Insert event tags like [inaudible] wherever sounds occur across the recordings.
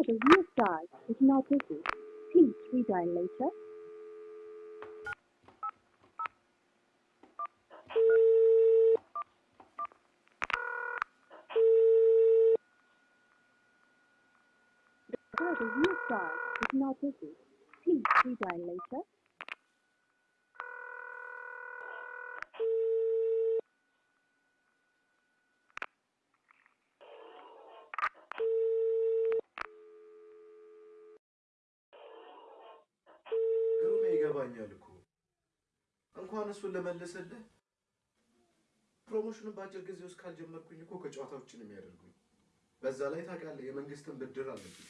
The you die is not busy. Please redial later. The further you is not busy. Please redial later. እሱን ለመለሰልህ ፕሮሞሽኑን በአጭር ጊዜ ውስጥ ካልጀመርኩኝ እኮ ከጨዋታ የሚያደርጉኝ። በዛ ላይ ታውቃለህ የመንግስትን ብድር አለብኝ።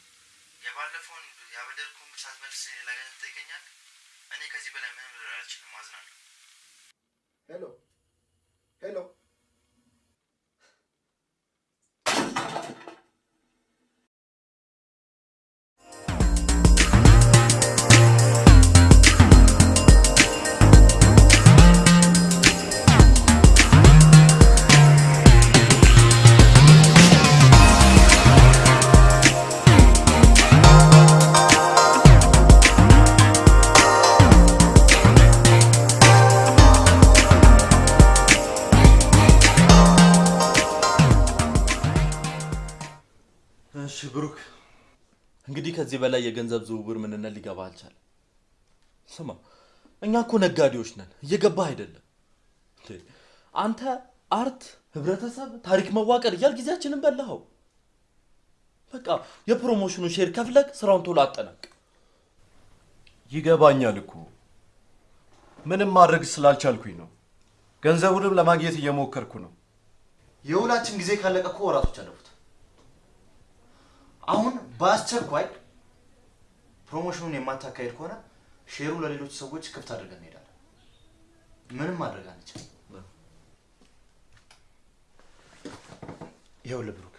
የገንዘብ ዝውውር ምንነት ሊገባ አልቻለም። ስማ፣ እኛ እኮ ነጋዴዎች ነን፣ እየገባህ አይደለም። እንዴ፣ አንተ art፣ ህብረተሰብ፣ ታሪክ መዋቀር እያልክ ጊዜያችንን በላኸው። በቃ የ promotion ኑ share ከፍለህ ስራውን ቶሎ አጠናቅ። ይገባኛል እኮ ምንም ማድረግ ስላልቻልኩኝ ነው። ገንዘቡንም ለማግኘት እየሞከርኩ ነው። የውላችን ጊዜ ካለቀ እኮ ወራቶች አለፉት። አሁን በአስቸኳይ promotion ኑን የማታካሄድ ከሆነ share ኡ ለሌሎች ሰዎች ክፍት አድርገን እንሄዳለን። ምንም ማድረግ አንችልም። ይኸውልህ ብሩክ፣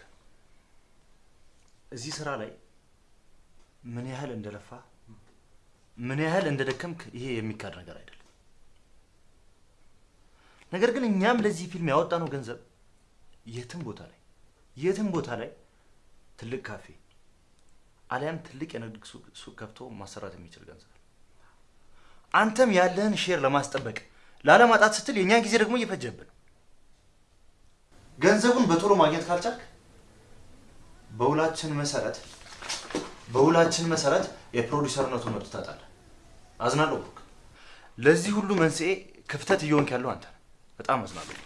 እዚህ ስራ ላይ ምን ያህል እንደለፋህ ምን ያህል እንደደከምክ ይሄ የሚካድ ነገር አይደለም። ነገር ግን እኛም ለዚህ ፊልም ያወጣነው ገንዘብ የትም ቦታ ላይ የትም ቦታ ላይ ትልቅ ካፌ አሊያም ትልቅ የንግድ ሱቅ ከፍቶ ማሰራት የሚችል ገንዘብ አንተም ያለህን share ለማስጠበቅ ላለማጣት ስትል የእኛን ጊዜ ደግሞ እየፈጀብን ገንዘቡን በቶሎ ማግኘት ካልቻልክ በውላችን መሰረት በውላችን መሰረት የፕሮዲሰርነቱን መብት ታጣለህ። አዝናለሁ ለዚህ ሁሉ መንስኤ ክፍተት እየሆንክ ያለው አንተ በጣም አዝናለሁ።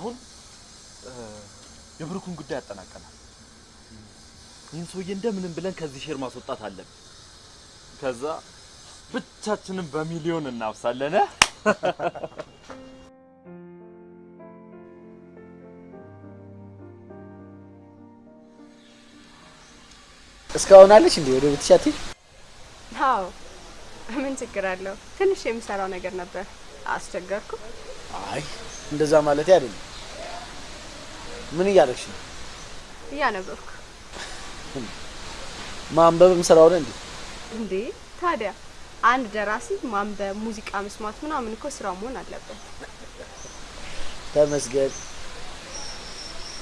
አሁን የብሩክን ጉዳይ አጠናቀናል። ይህን ሰውዬ እንደምንም ብለን ከዚህ share ማስወጣት አለብን። ከዛ ብቻችንን በሚሊዮን እናፍሳለን። እ? [laughs] እስካሁን አለች እንዴ? ወደ አትሄድ? አዎ ምን ችግር አለው? ትንሽ የምሰራው ነገር ነበር። አስቸገርኩ? አይ እንደዛ ማለት አይደለም። ምን እያደረግሽ ነው? እያነበብኩ። ማንበብም ስራው ነው እንዴ? እንዴ ታዲያ አንድ ደራሲ ማንበብ፣ ሙዚቃ መስማት ምናምን እኮ ስራው መሆን አለበት። ተመስገን።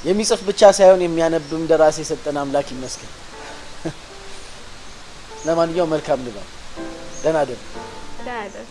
የሚጽፍ ብቻ ሳይሆን የሚያነብም ደራሲ የሰጠን አምላክ ይመስገን። ለማንኛውም መልካም ንባብ። ደህና ደር ደህና ደር።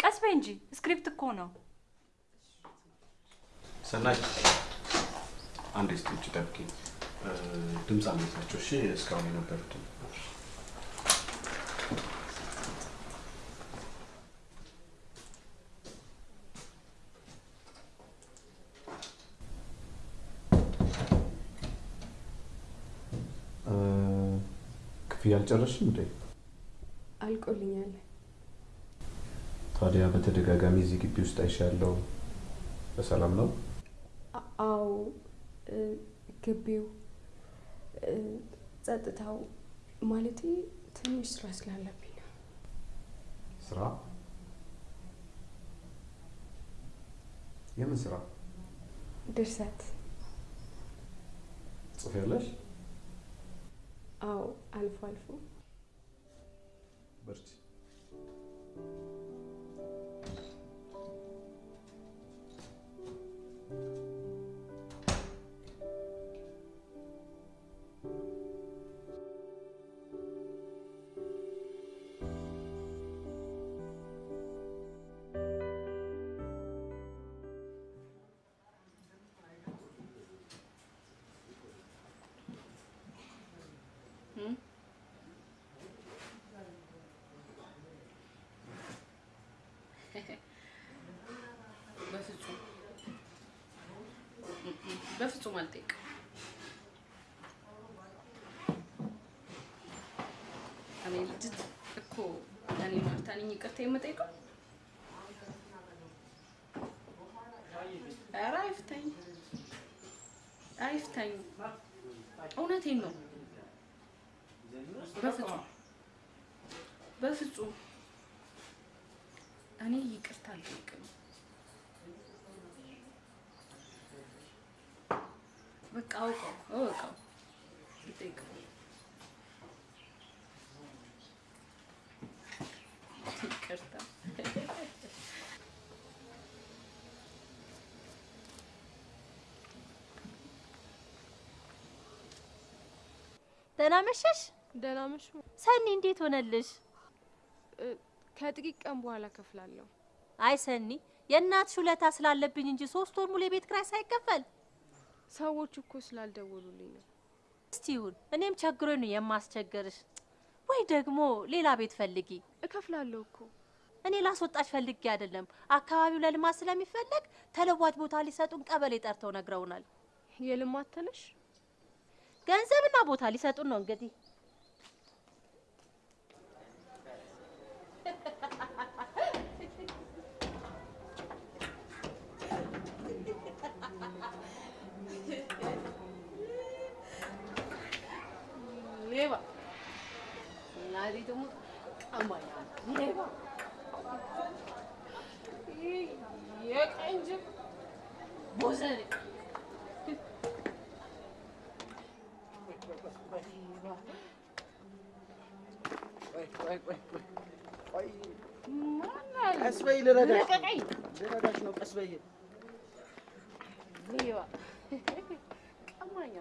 ቀስ በይ እንጂ script እኮ ነው። ሰናይ አንድ ውጭ ጠብቂኝ። እ፣ ድምፅ አነሳቸው። እሺ እስካሁን የነበሩትን እ፣ ክፍያ አልጨረስሽም እንዴ? አልቆልኛል። ታዲያ በተደጋጋሚ እዚህ ግቢ ውስጥ አይሻለሁ። በሰላም ነው? አዎ ግቢው ጸጥታው ማለቴ ትንሽ ስራ ስላለብኝ ነው። ስራ? የምን ስራ ድርሰት? ጽፌያለሽ? አዎ አልፎ አልፎ በፍጹም አልጠይቅም። ልጅት እኮ እኔ ማርታ ነኝ ይቅርታ የምጠይቀው። ኧረ አይፍታኝ አይፍታኝ፣ እውነቴን ነው። በፍጹም በፍጹም እኔ ይቅርታ አልጠይቅም። በቃ አውቀው እወቀው ልጠይቀው። ይቅርታ ደህና መሸሽ ደህና መሹ። ሰኒ፣ እንዴት ሆነልሽ? ከጥቂት ቀን በኋላ ከፍላለሁ። አይ ሰኒ፣ የእናትሽ ውለታ ስላለብኝ እንጂ ሶስት ወር ሙሉ የቤት ኪራይ ሳይከፈል ሰዎቹ እኮ ስላልደወሉልኝ ነው። እስቲ ይሁን፣ እኔም ቸግሮኝ ነው የማስቸገርሽ። ወይ ደግሞ ሌላ ቤት ፈልጊ። እከፍላለሁ እኮ እኔ ላስወጣሽ ፈልጌ አይደለም። አካባቢው ለልማት ስለሚፈለግ ተለዋጭ ቦታ ሊሰጡን ቀበሌ ጠርተው ነግረውናል። የልማት ተነሽ ገንዘብና ቦታ ሊሰጡን ነው እንግዲህ። ሌባ እናቴ ደግሞ ቀማኛ ሌባ የቀን ጅብ ቦዘኔ ቆይ ቆይ ቆይ ቆይ ቆይ ማናል? ቀስ በይ ልረዳሽ ነው። ልቀቀኝ። ልረዳሽ ነው። ቀስ በይ ሌባ ቀማኛ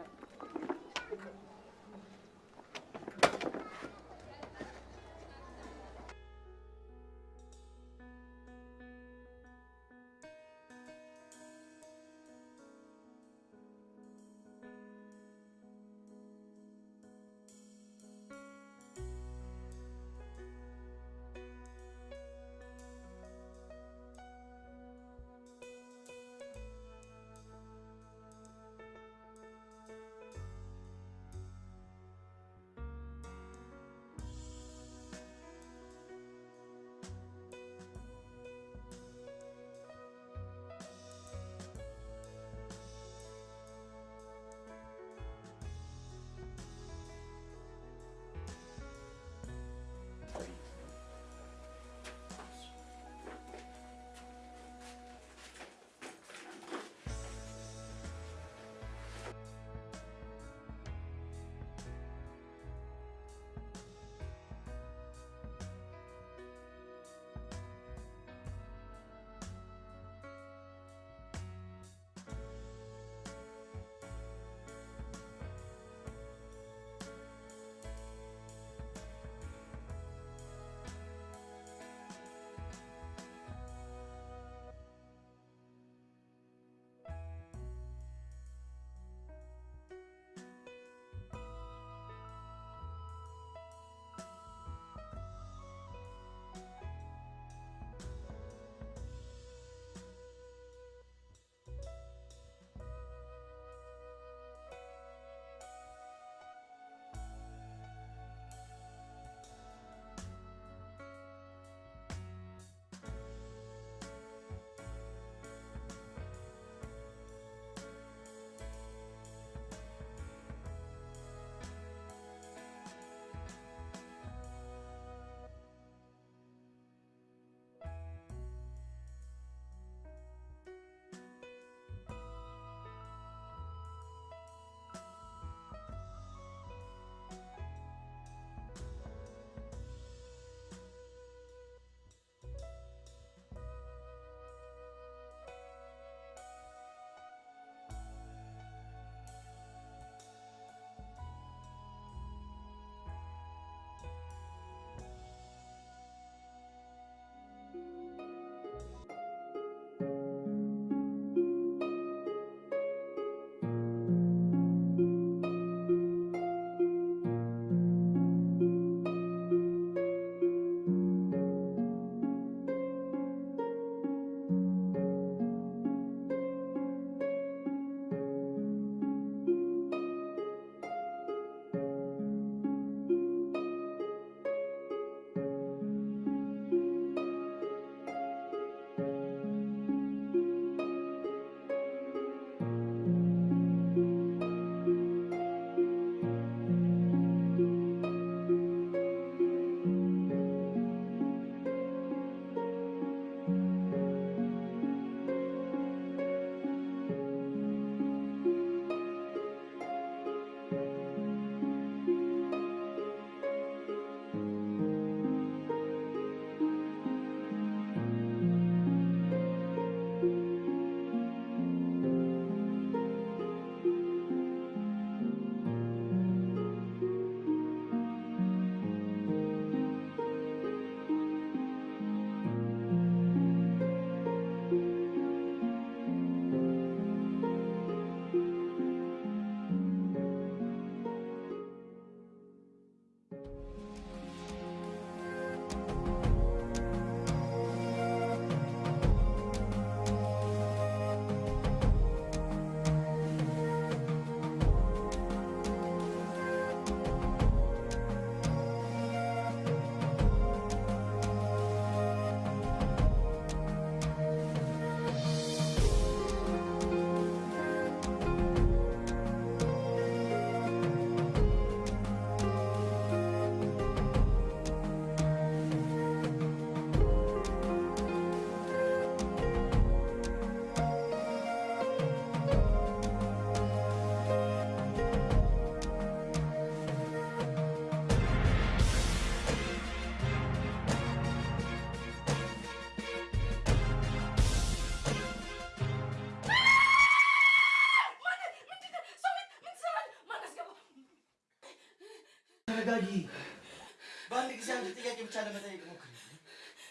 ለመጠየቅ ሞክሪ።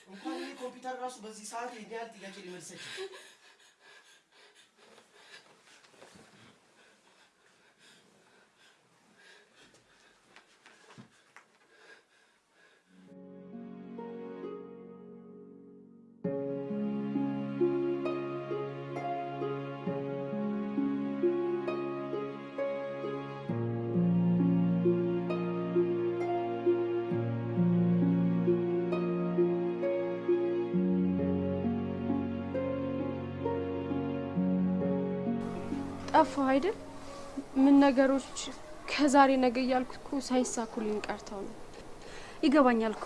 እንኳን ይህ ኮምፒውተር ራሱ በዚህ ሰዓት ይህን ያህል ጥያቄ ሊመልስ ጠፋሁ አይደል? ምን ነገሮች ከዛሬ ነገ እያልኩ እኮ ሳይሳኩልኝ ቀርተው ነው። ይገባኛል እኮ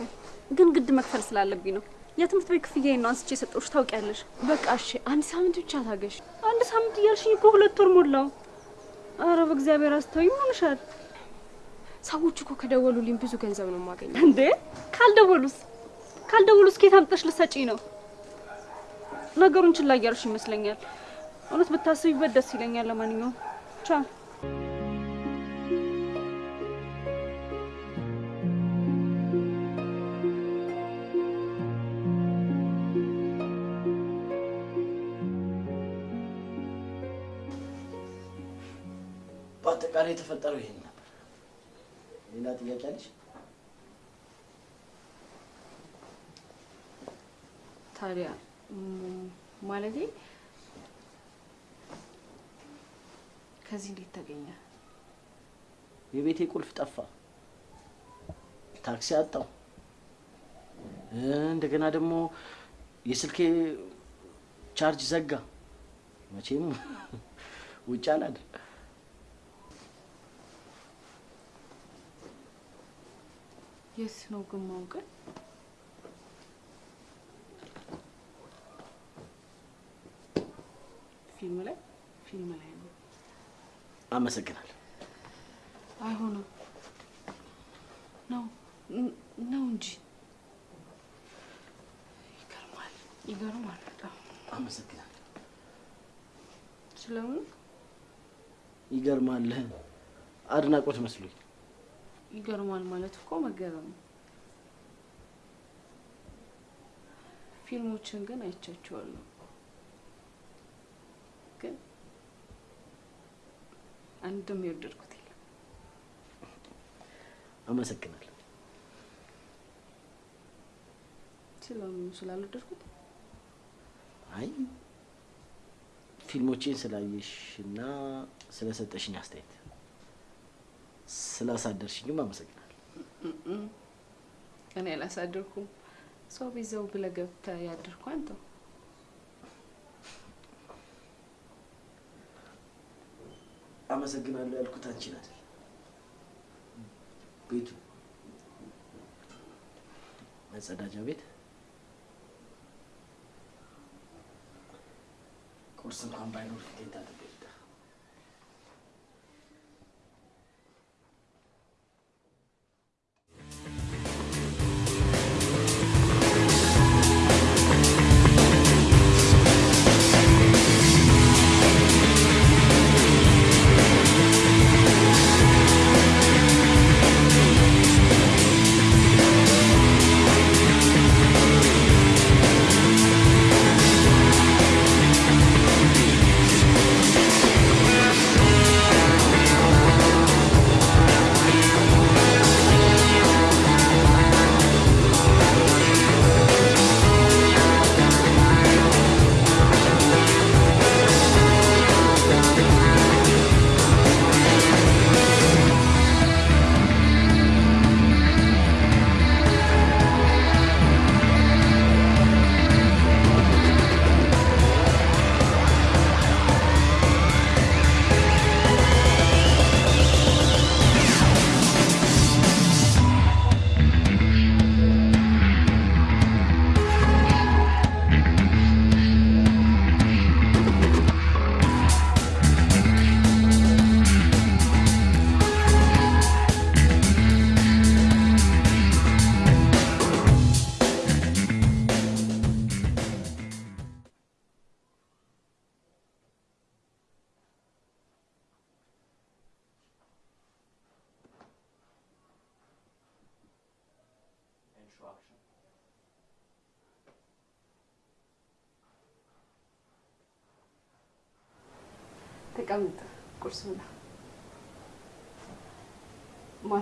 ግን ግድ መክፈል ስላለብኝ ነው። የትምህርት ቤት ክፍያዬን ነው አንስቼ የሰጠሁሽ ታውቂያለሽ። በቃ እሺ፣ አንድ ሳምንት ብቻ ታገሽ። አንድ ሳምንት እያልሽኝ እኮ ሁለት ወር ሞላው። አረ በእግዚአብሔር አስተውይ፣ ምን ሆነሻል? ሰዎች እኮ ከደወሉልኝ ብዙ ገንዘብ ነው የማገኘው። እንዴ ካልደወሉስ ካልደወሉስ ከየት አምጥተሽ ልትሰጪኝ ነው? ነገሩን ችላ እያልሽ ይመስለኛል። እውነት ብታስቢበት ደስ ይለኛል። ለማንኛውም ቻው። በአጠቃላይ የተፈጠረው ይሄን ነበር። ሌላ ጥያቄ አለሽ? ታዲያ ማለቴ ከዚህ እንዴት ተገኘ? የቤቴ ቁልፍ ጠፋ፣ ታክሲ አጣው፣ እንደገና ደግሞ የስልኬ ቻርጅ ዘጋ። መቼም ውጭ አላድር። የት ነው ግን ማውቅ? ፊልም ላይ ፊልም ላይ አመሰግናለሁ። አይሆንም ነው ነው እንጂ ይገርማል፣ ይገርማል በጣም አመሰግናለሁ። ስለምን ይገርማል። አድናቆት መስሎኝ። ይገርማል ማለት እኮ መገረም ነው። ፊልሞችን ግን አይቻቸዋለሁ፣ ግን አንድም የወደድኩት የለም። አመሰግናለሁ። ስለምኑ ስላልወደድኩት አይ ፊልሞቼን ስላየሽ እና ስለሰጠሽኝ አስተያየት ስላሳደርሽኝም አመሰግናለሁ። እኔ አላሳደርኩም። ሰው ቤት ዘው ብለህ ገብተህ ያደርኩ አንተው። አመሰግናለሁ ያልኩት አንቺን አይደል፣ ቤቱ መጸዳጃ ቤት? ቁርስ እንኳን ባይኖር ፊቴን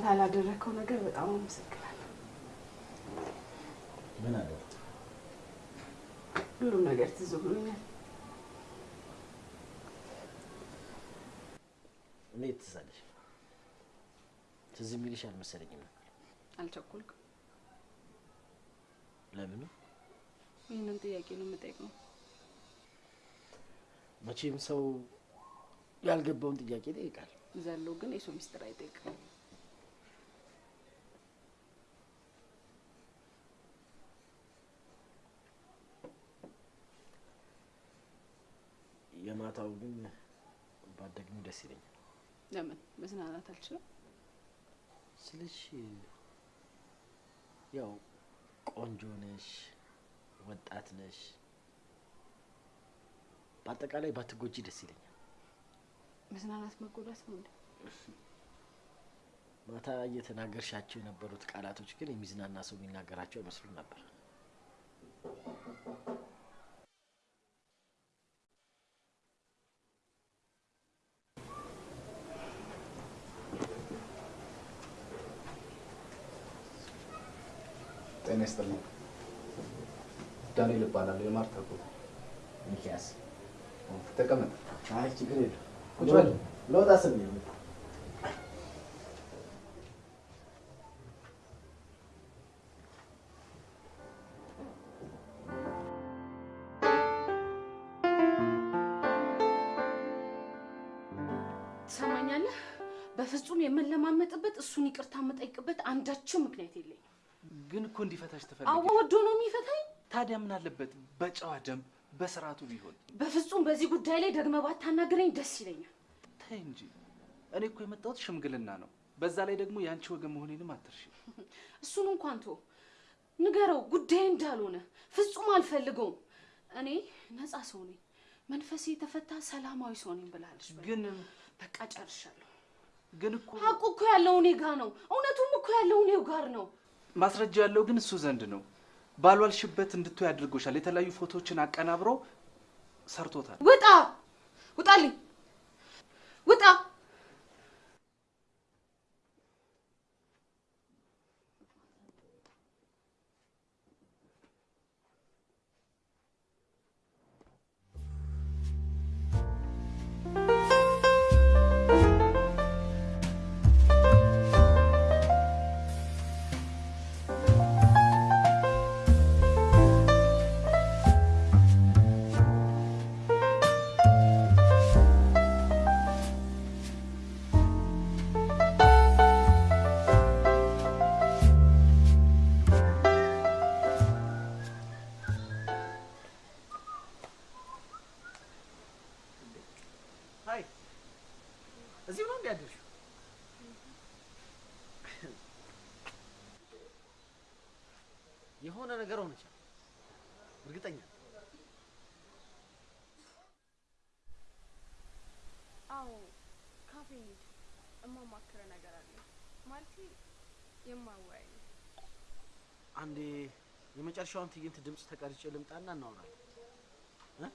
ማታ ላደረግከው ነገር በጣም አመሰግናለሁ። ምን አለ? ሁሉም ነገር ትዝ ብሎኛል። እኔ ትዝ አለሽ። ትዝ የሚልሽ አልመሰለኝም ነበር። አልቸኮልኩም። ለምኑ? ይህንን ጥያቄ ነው የምጠይቀው። መቼም ሰው ያልገባውን ጥያቄ ይጠይቃል። ዘሎ ግን የሰው ሚስጥር አይጠይቅም። የማታው ግን ባደግም ደስ ይለኛል። ለምን መዝናናት አልችልም? ስልሽ ያው ቆንጆ ነሽ፣ ወጣት ነሽ። በአጠቃላይ ባትጎጂ ደስ ይለኛል። መዝናናት መጎዳት ነው? ማታ እየተናገርሻቸው የነበሩት ቃላቶች ግን የሚዝናና ሰው የሚናገራቸው አይመስሉም ነበር። ይስጥልኝ። ዳንኤል እባላለሁ። የማርታ ቦታ ሚኪያስ ተቀመጥ። አይ ችግር የለም። ቁጭ በል። ለወጣ ስል ነው የመጣው። ትሰማኛለህ? በፍጹም የምንለማመጥበት እሱን ይቅርታ የምጠይቅበት አንዳችም ምክንያት የለኝም። ግን እኮ እንዲፈታሽ አዎ ትፈልጊ። ወዶ ነው የሚፈታኝ። ታዲያ ምን አለበት በጨዋ ደንብ በስርዓቱ ቢሆን? በፍጹም በዚህ ጉዳይ ላይ ደግመህ ባታናግረኝ ደስ ይለኛል። ተይ እንጂ እኔ እኮ የመጣሁት ሽምግልና ነው። በዛ ላይ ደግሞ የአንቺ ወገን መሆኔንም አትርሺ። [laughs] እሱን እንኳን ቶ ንገረው፣ ጉዳይ እንዳልሆነ ፍጹም አልፈልገውም። እኔ ነፃ ሰው ነኝ፣ መንፈሴ የተፈታ ሰላማዊ ሰው ነኝ ብላለች። ግን በቃ ጨርሻለሁ። ግን እኮ ሀቁ እኮ ያለው እኔ ጋ ነው። እውነቱም እኮ ያለው እኔው ጋር ነው። ማስረጃ ያለው ግን እሱ ዘንድ ነው። ባልዋልሽበት እንድትይ አድርጎሻል። የተለያዩ ፎቶዎችን አቀናብሮ ሰርቶታል። ውጣ! ውጣልኝ! ውጣ! የሆነ ነገር ሆነቻል። እርግጠኛ አዎ ካፌ እንሂድ። እማማክረ ነገር አለ ማለቴ የማወያይ አንዴ የመጨረሻውን ትዕይንት ድምፅ ተቀርጬ ልምጣና እናወራለን እ?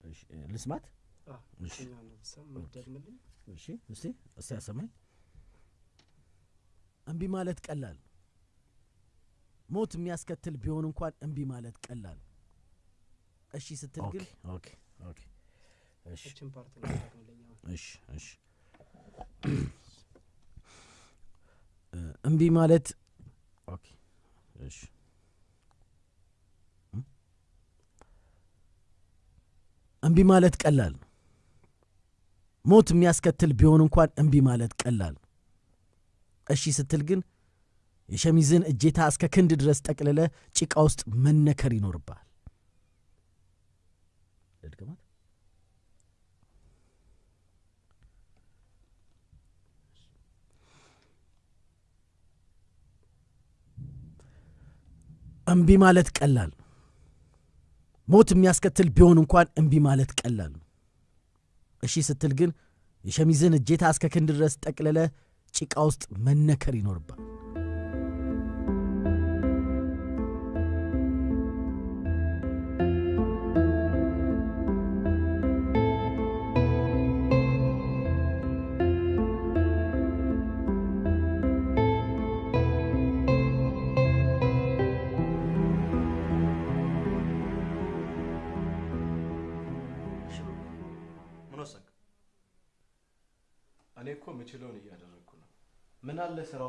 እሺ፣ ልስማት። እሺ፣ እሺ፣ እስቲ እስቲ ያሰማኝ። እምቢ ማለት ቀላል ነው። ሞት የሚያስከትል ቢሆን እንኳን እምቢ ማለት ቀላል ነው። እሺ ስትል ግን [clears throat] እምቢ ማለት okay እሺ እም? እምቢ ማለት ቀላል ነው። ሞት የሚያስከትል ቢሆን እንኳን እምቢ ማለት ቀላል ነው። እሺ ስትል ግን የሸሚዝን እጄታ እስከ ክንድ ድረስ ጠቅልለ ጭቃ ውስጥ መነከር ይኖርብሃል። ልድገማት። እምቢ ማለት ቀላል ነው። ሞት የሚያስከትል ቢሆን እንኳን እምቢ ማለት ቀላል ነው። እሺ ስትል ግን የሸሚዝን እጄታ እስከ ክንድ ድረስ ጠቅልለ ጭቃ ውስጥ መነከር ይኖርባል።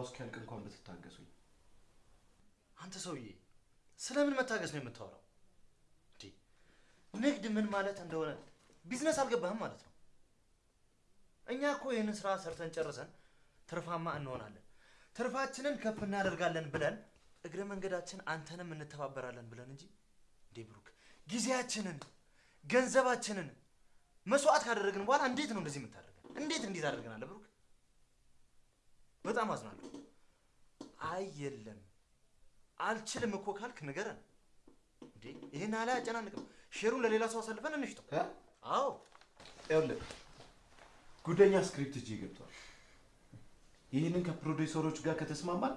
እስኪያልቅ እንኳን ብትታገሱኝ። አንተ ሰውዬ ስለምን መታገስ ነው የምታወራው? ንግድ ምን ማለት እንደሆነ ቢዝነስ አልገባህም ማለት ነው። እኛ እኮ ይህንን ስራ ሰርተን ጨርሰን ትርፋማ እንሆናለን፣ ትርፋችንን ከፍ እናደርጋለን ብለን እግረ መንገዳችን አንተንም እንተባበራለን ብለን እንጂ እንዴ ብሩክ ጊዜያችንን ገንዘባችንን መስዋዕት ካደረግን በኋላ እንዴት ነው እንደዚህ የምታደርገን? እንዴት እንዴት አደርገናለ ብሩክ? በጣም አዝናለሁ። አይ የለም አልችልም እኮ ካልክ ንገረን። እንዴ ይህን ያህል አያጨናንቅም። share ኡን ለሌላ ሰው አሳልፈን እንሽጠው። አዎ ይኸውልህ ጉደኛ script እጄ ገብቷል። ይህንን ከፕሮዲውሰሮች ጋር ከተስማማን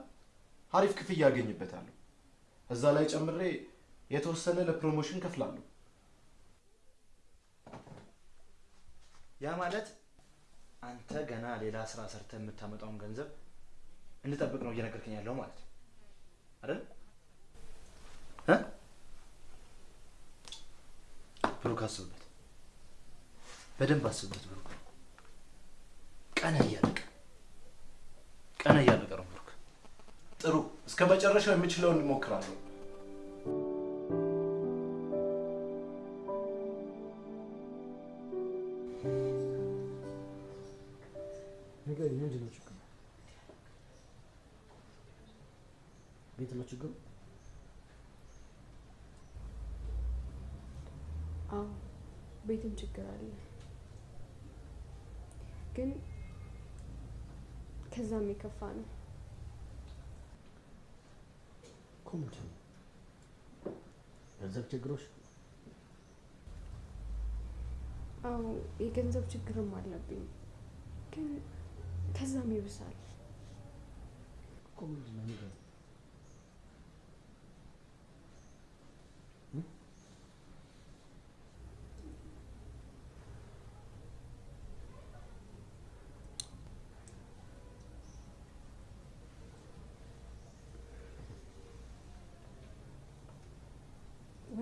አሪፍ ክፍያ አገኝበታለሁ። እዛ ላይ ጨምሬ የተወሰነ ለ promotion እከፍላለሁ። ያ ማለት አንተ ገና ሌላ ስራ ሰርተ የምታመጣውን ገንዘብ እንድጠብቅ ነው እየነገርከኝ ያለው ማለት ነው አይደል? ብሩክ አስብበት፣ በደንብ አስብበት ብሩክ። ቀን እያለቀ ቀን እያለቀ ነው ብሩክ። ጥሩ፣ እስከ መጨረሻው የምችለውን እሞክራለሁ። ነው ችግሩ? አዎ ቤትም ችግር አለ፣ ግን ከዛም የከፋ ነው። ነው? ገንዘብ ችግሮች? አዎ የገንዘብ ችግርም አለብኝ፣ ግን ከዛም ይብሳል። እኮ ምንድን ነው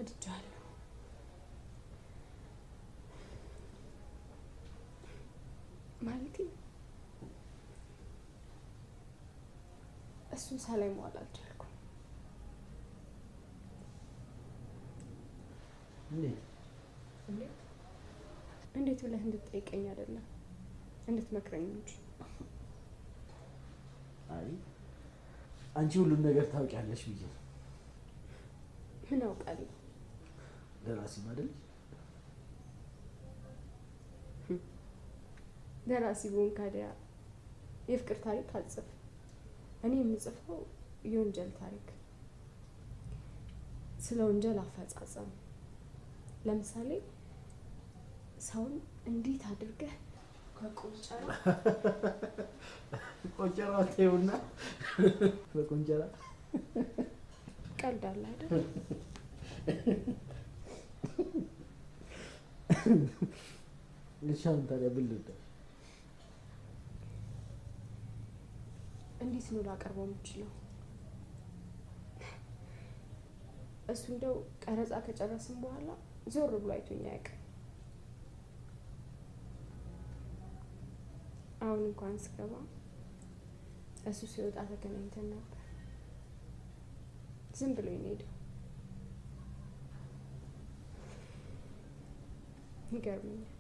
ወድጃለሁ። ማለቴ እሱን ሳላይ መዋል አልቻልኩም። እንዴት? እንዴት ብለህ እንድትጠይቀኝ አይደለም እንድትመክረኝ እንጂ። አይ አንቺ ሁሉን ነገር ታውቂያለሽ ብዬ ምን አውቃለሁ? ደራሲም አይደለሽ? ደራሲ ብሆን ካዲያ የፍቅር ታሪክ አልጽፍ። እኔ የምጽፈው የወንጀል ታሪክ፣ ስለ ወንጀል አፈጻጸም። ለምሳሌ ሰውን እንዴት አድርገህ ከቆንጨራ [laughs] ቆንጨራ ተይውና በቆንጨራ [laughs] ቀልድ አለ አይደል? [laughs] አሁን ታዲያ ልርዳሽ? እንዴት ነው ላቀርበው የምችለው? እሱ እንደው ቀረጻ ከጨረስን በኋላ ዞር ብሎ አይቶኝ አያውቅም። አሁን እንኳን ስገባ እሱ ሲወጣ ተገናኝተን ነበር። ዝም ብሎ ነው ይገርመኛል።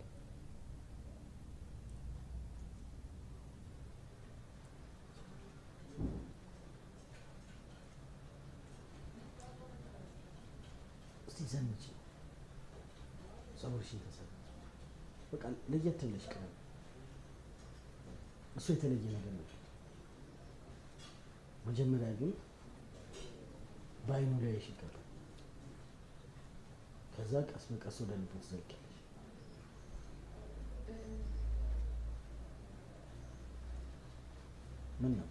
እስቲ ዘንጪ፣ ፀጉርሽን ተሰሪ፣ በቃ ለየት ብለሽ ቅረቢ። እሱ የተለየ ነገር ነው። መጀመሪያ ግን በአይኑ ሊያይሽ ይገባል። ከዛ ቀስ በቀስ ወደ ልቡ ትዘልቂያለሽ። ምን ነው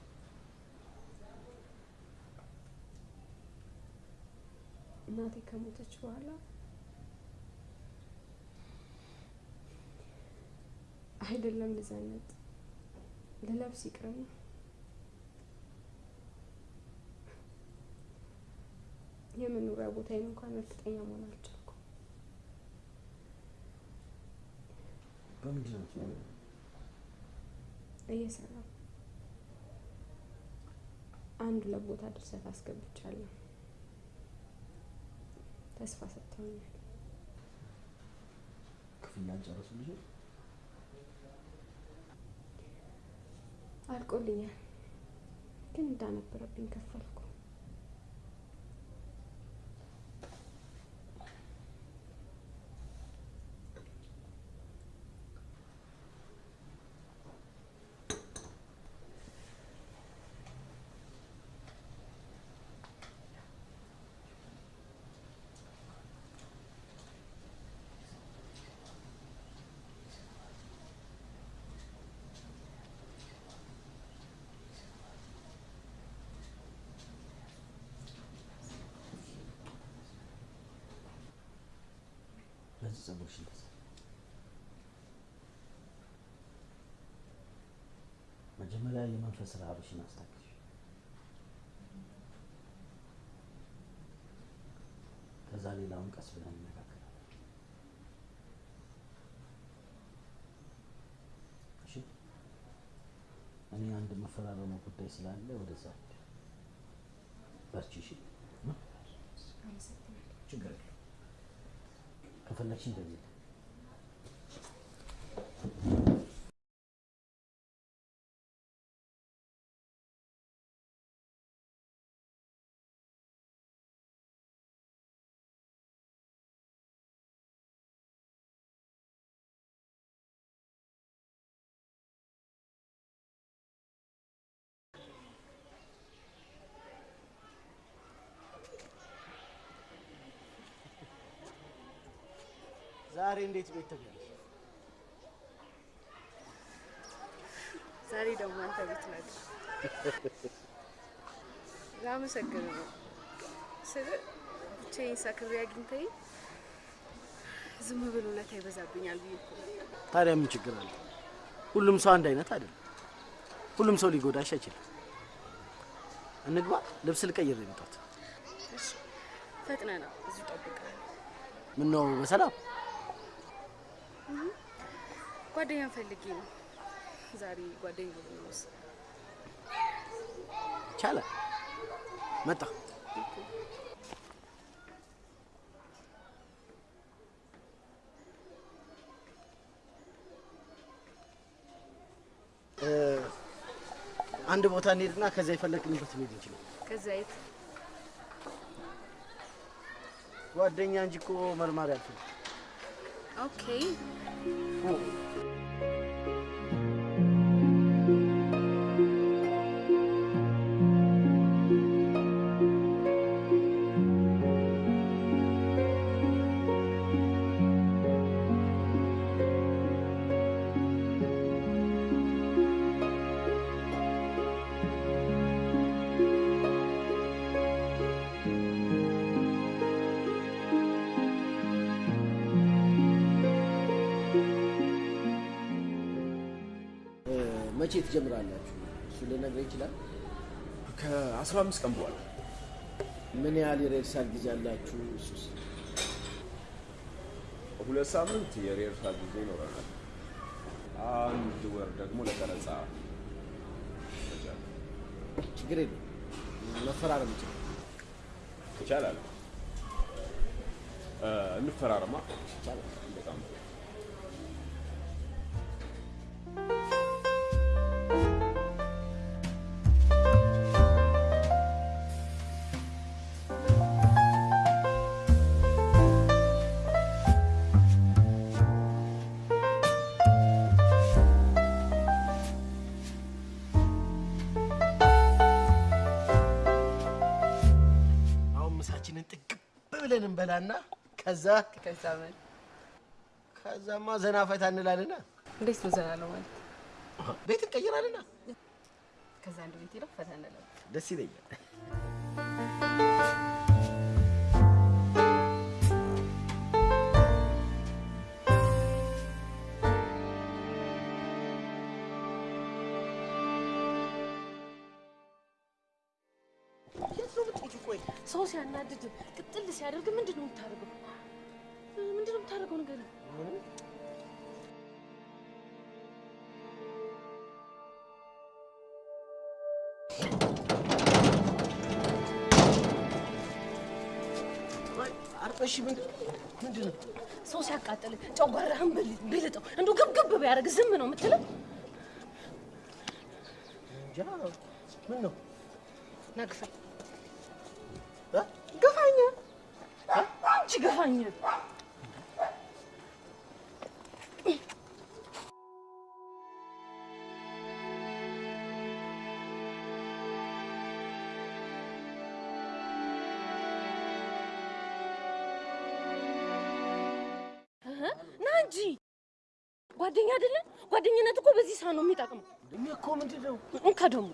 እናቴ ከሞተች በኋላ አይደለም ልዘነጥ ልለብስ ይቅርም? የመኖሪያ ቦታዬን እንኳን እርግጠኛ መሆን በምንድን ነው? እየሰራሁ አንድ ሁለት ቦታ ድርሰት አስገብቻለሁ። ተስፋ ሰጥተውኛል። ክፍያ አልጨረሱልሽም? አልቆልኛል፣ ግን እንዳነበረብኝ ከፈልኩ። ለዚህ ጸጉርሽ እንደዛ መጀመሪያ የመንፈስ ረሃብሽን አስታክሽ። ከዛ ሌላውን ቀስ ብለን እንነጋገራለን። እሺ? እኔ አንድ መፈራረመው ጉዳይ ስላለ ወደዛ በርቺ። እሺ? ችግር የለም። ما فلكش دليل؟ ዛሬ እንዴት ቤት ተገኘሽ? ዛሬ ደግሞ አንተ ቤት ነህ። ላመሰግን ነው ስል ብቻዬን ሰክሬ አግኝተኝ ዝም ብሎ ውለታ ይበዛብኛል ብዬ እኮ ታዲያ ምን ችግር አለ? ሁሉም ሰው አንድ አይነት አይደለም። ሁሉም ሰው ሊጎዳሽ አይችልም። እንግባ። ልብስ ልቀይር እሺ ፈጥነህ ነው እዚሁ እጠብቅሃለሁ። ምን ነው በሰላም እህ፣ ጓደኛን ፈልጌ ነው ዛሬ ጓደኛ ይቻላል። መጣሁ። እ፣ አንድ ቦታ እንሄድና ከዛ የፈለግንበት እንሄድ እንችላለን። ከዛ የት ጓደኛ እንጂ እኮ መርማሪ አልፈልግም። ኦኬ 哦 መቼ ትጀምራላችሁ? እሱ ልነግረኝ ይችላል? ከአስራ አምስት ቀን በኋላ ምን ያህል የሬርሳል ጊዜ አላችሁ? እሱስ ሁለት ሳምንት የሪሄርሳል ጊዜ ይኖረናል። አንድ ወር ደግሞ ለቀረጻ ችግር የለም። መፈራረም ይችላል። ይቻላል። እንፈራረማ። በጣም ምሳችንን ጥግብ ብለን እንበላና ከዛ ከዛ ምን ከዛማ ዘና ፈታ እንላለና እንዴት ነው ዘና ነው ማለት? ቤት እንቀይራልና ከዛ አንድ ቤት ሄደው ፈታ እንላለን። ደስ ይለኛል። ሰው ሲያናድድ ቅጥል ሲያደርግ ምንድን ነው የምታደርገው? ምንድን ነው የምታደርገው? ንገሪኝ። አርፈሽ ምንድን ነው? ሰው ሲያቃጥል ጨጓራህን ቢልጠው እንደው ግብግብ ቢያደርግ ዝም ነው የምትለው? እንጃ ምን ነው ና እህ፣ ና እንጂ ጓደኛ አይደለን? ጓደኝነት እኮ በዚህ ሰዓት ነው የሚጠቅመው። እኔ እኮ ምንድን ነው እንካ ደግሞ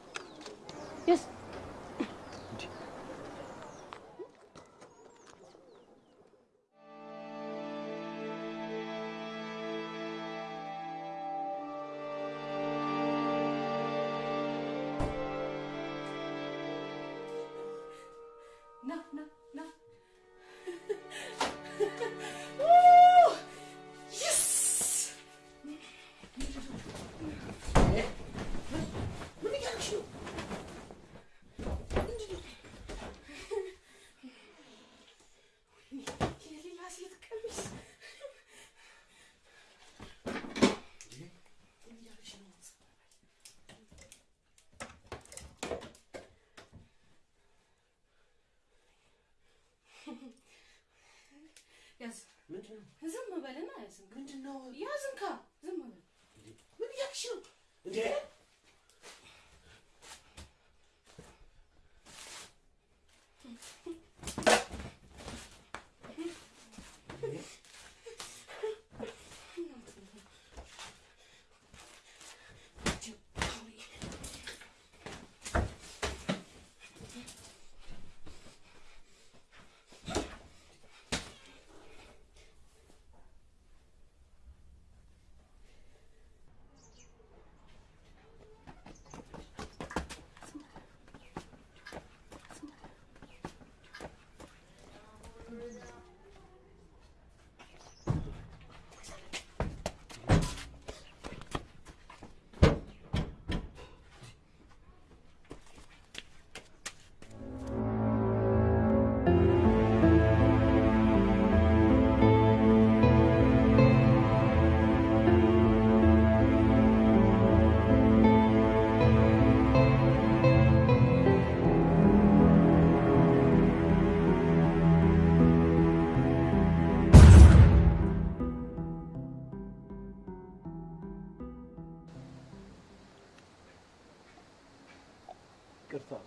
كرتون.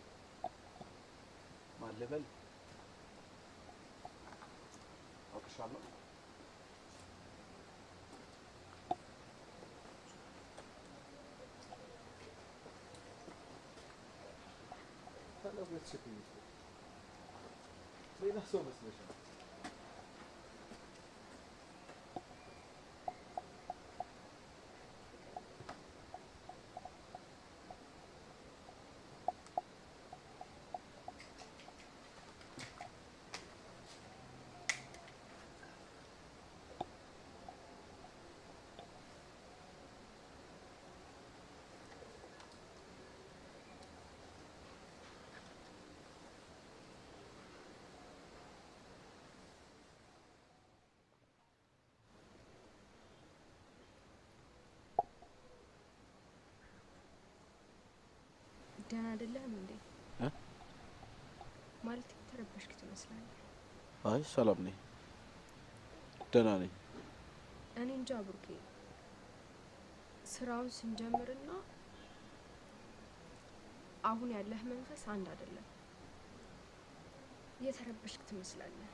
مع الليفل أوكي شاء الله خلاص بس شكلي زي نحسوا بس ደህና አይደለህም እንዴ? እ? ማለት የተረበሽክ ትመስላለህ። አይ ሰላም ነኝ፣ ደህና ነኝ። እኔ እንጃ ብሩኬ፣ ስራውን ስንጀምርና አሁን ያለህ መንፈስ አንድ አይደለም። የተረበሽክ ትመስላለህ።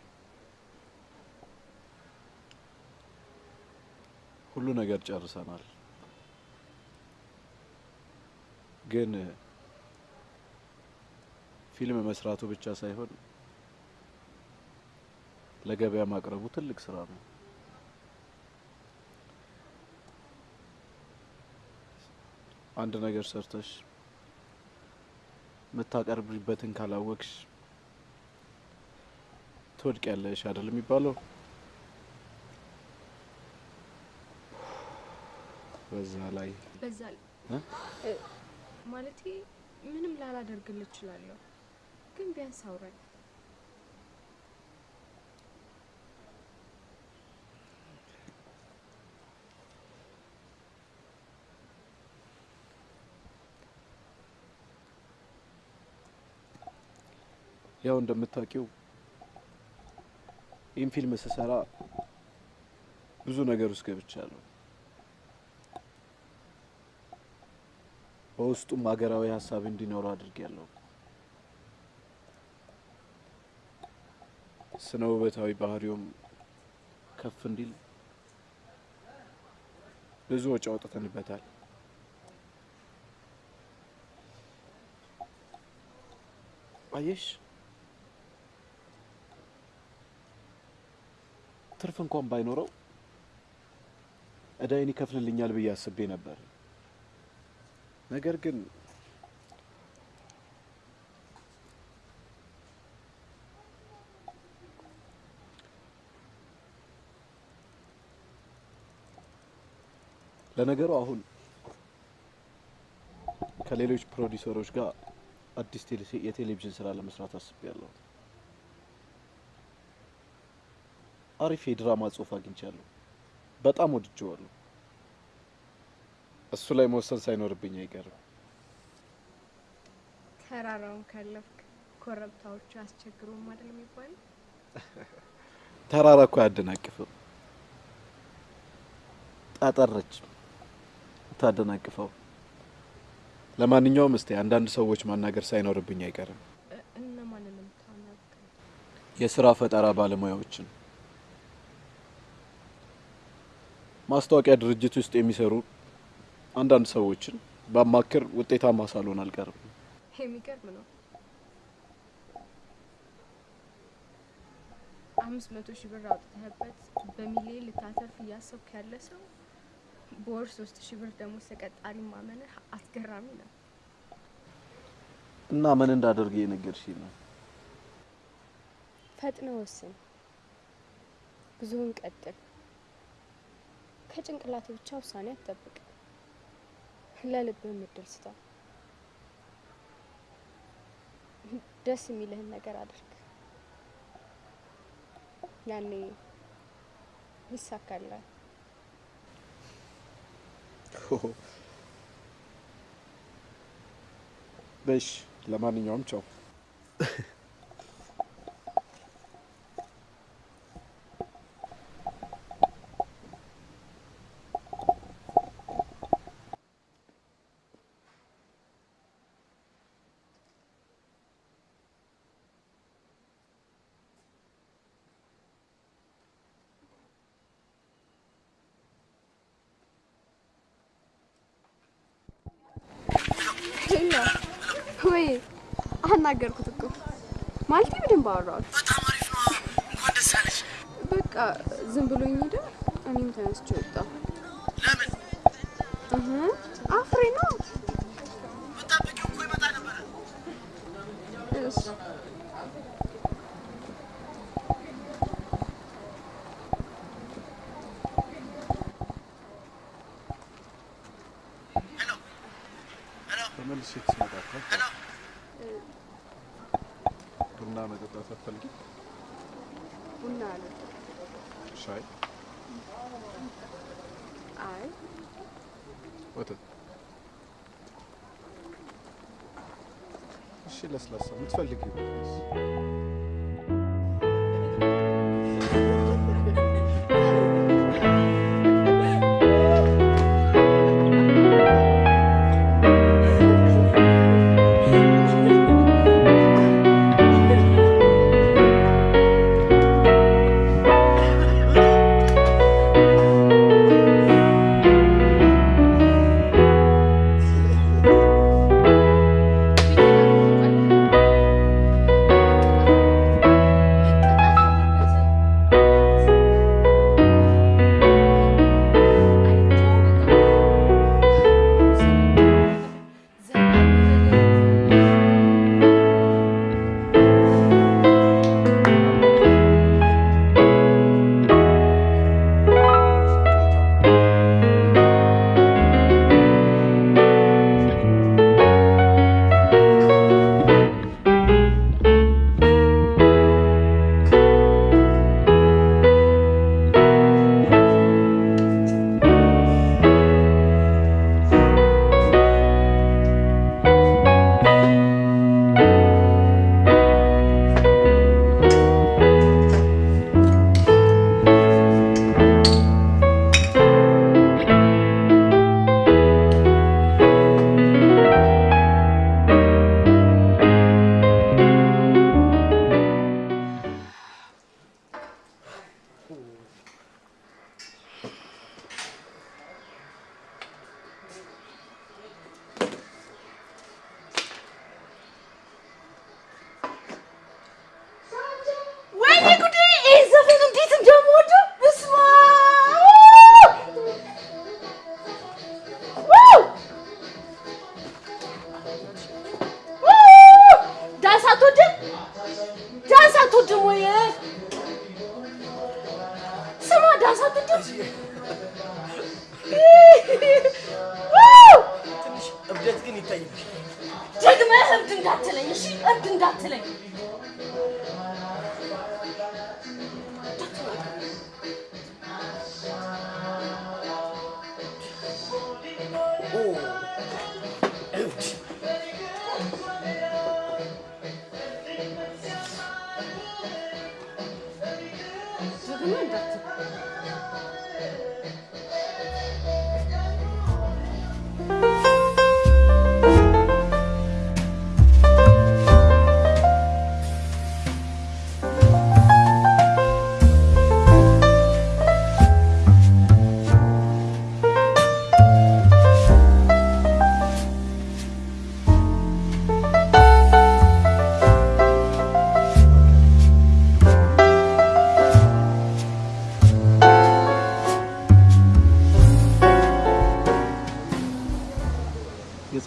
ሁሉ ነገር ጨርሰናል፣ ግን ፊልም መስራቱ ብቻ ሳይሆን ለገበያ ማቅረቡ ትልቅ ስራ ነው። አንድ ነገር ሰርተሽ የምታቀርብበትን ካላወቅሽ ትወድቂያለሽ አይደል የሚባለው? በዛ ላይ በዛ? እ፣ ማለቴ ምንም ላላደርግልህ እችላለሁ፣ ግን ቢያንስ አውራኝ። ያው እንደምታውቂው ይህን ፊልም ስሰራ ብዙ ነገር ውስጥ ገብቻለሁ። በውስጡም ሀገራዊ ሀሳብ እንዲኖረው አድርጌያለሁ። ስነ ውበታዊ ባህሪውም ከፍ እንዲል ብዙ ወጪ አውጥተንበታል። አየሽ ትርፍ እንኳን ባይኖረው እዳይን ይከፍልልኛል ብዬ አስቤ ነበር። ነገር ግን ለነገሩ አሁን ከሌሎች ፕሮዲውሰሮች ጋር አዲስ ቴሌ- የቴሌቪዥን ስራ ለመስራት አስቤያለሁ። አሪፍ የድራማ ጽሁፍ አግኝቻለሁ። በጣም ወድጀዋለሁ። እሱ ላይ መወሰን ሳይኖርብኝ አይቀርም። ተራራውን ካለፍክ ኮረብታዎቹ አስቸግሩም አይደል የሚባለው? ተራራ እኮ አያደናቅፍም። ጠጠረች ታደናቅፈው። ለማንኛውም እስቲ አንዳንድ ሰዎች ማናገር ሳይኖርብኝ አይቀርም።? የስራ ፈጠራ ባለሙያዎችን፣ ማስታወቂያ ድርጅት ውስጥ የሚሰሩ አንዳንድ ሰዎችን ባማክር ውጤታማ ሳልሆን አልቀርም። የሚገርም ነው። አምስት መቶ ሺህ ብር አውጥተህበት በሚሊዮን ልታተርፍ እያሰብክ ያለ ሰው በወር ሶስት ሺህ ብር ደግሞ ተቀጣሪ ማመንህ አስገራሚ ነው። እና ምን እንዳደርግ የነገርሽኝ ነው? ፈጥነ ወስን፣ ብዙውን ቀጥል። ከጭንቅላት ብቻ ውሳኔ አትጠብቅ። ለልብህ ምድል ስጠው። ደስ የሚልህን ነገር አድርግ። ያኔ ይሳካልሃል። በሽ ለማንኛውም ቻው። ማለቴ በደንብ አወራሁት። በጣም አሪፍ ነው። እንኳን ደስ አለሽ። በቃ ዝም ብሎኝ ሄደ። እኔም ተነስቼ ወጣሁ። ለምን? እህ አፍሬ ነው። ብጠብቂው እኮ ይመጣ ነበረ። እሺ ተመልሼ ስመጣ ቡና መጠጣት አትፈልጊም? ቡና አለ። ሻይ፣ አይ ወተት? እሺ፣ ለስላሳ የምትፈልጊው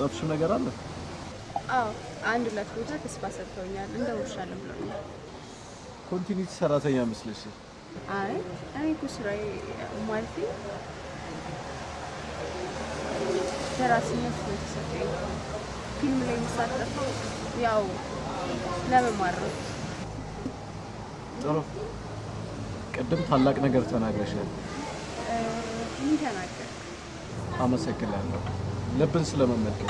የጻፍሽው ነገር አለ? አዎ አንድ ሁለት ቦታ ተስፋ ሰጥተውኛል። እንደውልሻለን ብለውኛል። continuity ሰራተኛ መስለሽ። አይ እኔ እኮ ስራዬ ማለቴ ደራሲነት ነው የተሰጠኝ። ፊልም ላይ የሚሳተፈው ያው ለመማር ነው። ጥሩ። ቅድም ታላቅ ነገር ተናግረሻል። ምን ተናገር? አመሰግናለሁ። ልብን ስለመመልከት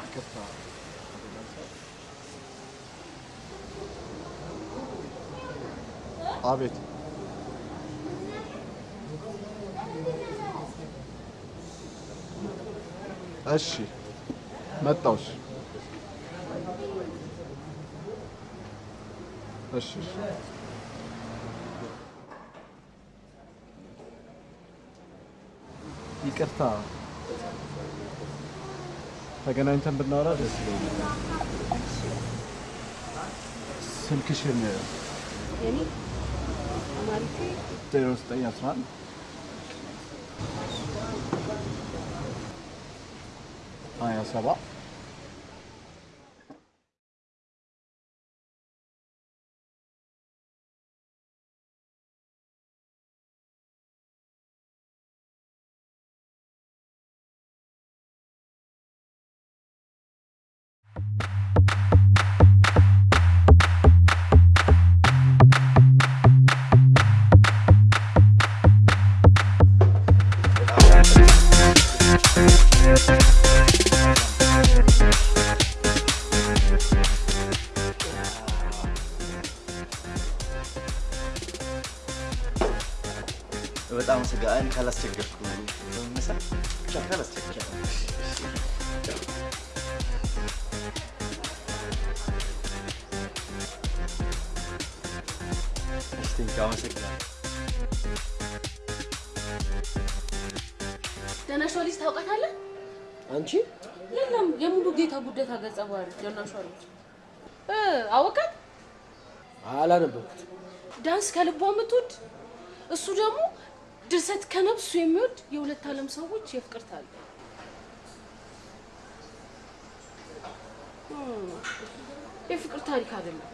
ይቅርታ። አቤት። እሺ፣ መጣሁሽ። እሺ፣ እሺ። ይቅርታ። ተገናኝተን ብናወራ ደስ ይለኛል። ስልክሽን ዜሮ ዘጠኝ አስራ አንድ። ሀያ ሰባት ካላስቸገርኩ መሳ ብቻ ካላስቸገር ደናሿ ልጅ ታውቃታለህ? አንቺ የለም የሙሉ ጌታ ጉደታ ገጸ ባህሪ ደናሿ ልጅ አወቃት። አላነበብኩት። ዳንስ ከልቧ የምትወድ እሱ ደግሞ ድርሰት ከነፍሱ የሚወድ የሁለት ዓለም ሰዎች የፍቅር ታሪክ እም፣ የፍቅር ታሪክ አይደለም።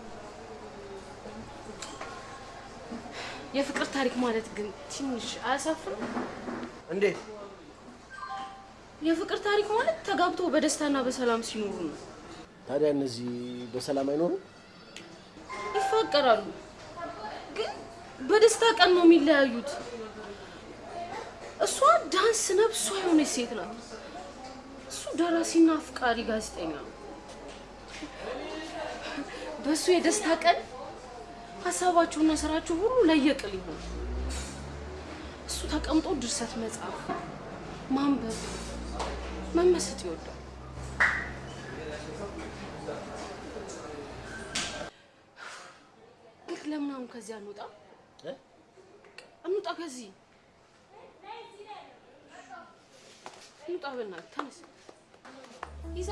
የፍቅር ታሪክ ማለት ግን ትንሽ አያሳፍርም? እንዴት? የፍቅር ታሪክ ማለት ተጋብቶ በደስታና በሰላም ሲኖሩ ነው። ታዲያ እነዚህ በሰላም አይኖሩም? ይፋቀራሉ፣ ግን በደስታ ቀን ነው የሚለያዩት። እሷ ዳንስ ነብሷ የሆነች ሴት ናት። እሱ ደራሲና አፍቃሪ ጋዜጠኛ ነው። በእሱ የደስታ ቀን ሀሳባቸውና ስራቸው ሁሉ ለየቅል ይሆን። እሱ ተቀምጦ ድርሰት መጻፍ፣ ማንበብ፣ መመሰጥ ይወዳል። ግን ለምን አሁን ከዚህ አንወጣ? እንውጣ ከዚህ እንውጣ። በእናትህ ተነስ ይዛ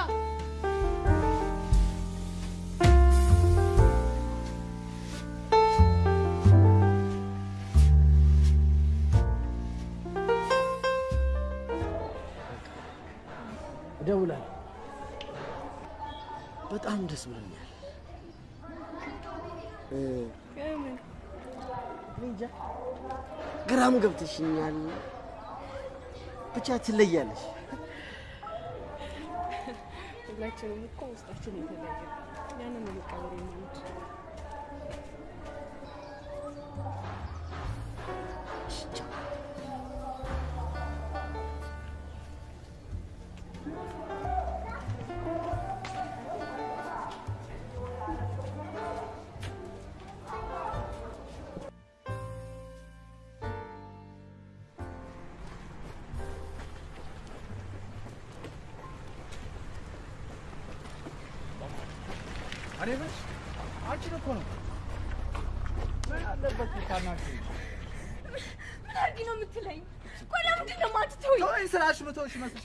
እደውላለሁ። በጣም ደስ ብሎኛል። ግራም ገብተሽኛል። ብቻ ትለያለሽ። ሁላችንም እኮ ውስጣችን የተለያየ ያንን ነው መቀበል የማንችል።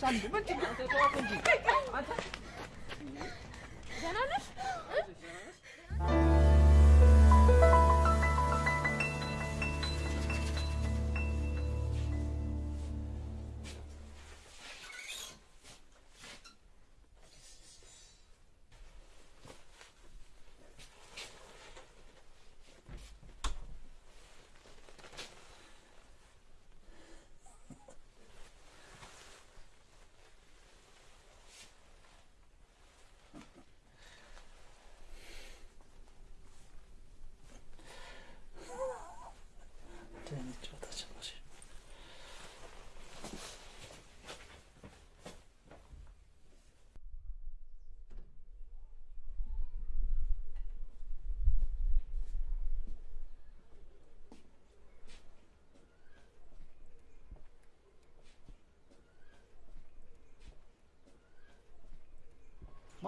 ምተውሽ ይመስልሻል እንዴ? ምንድን ነው? ተዋት እንጂ።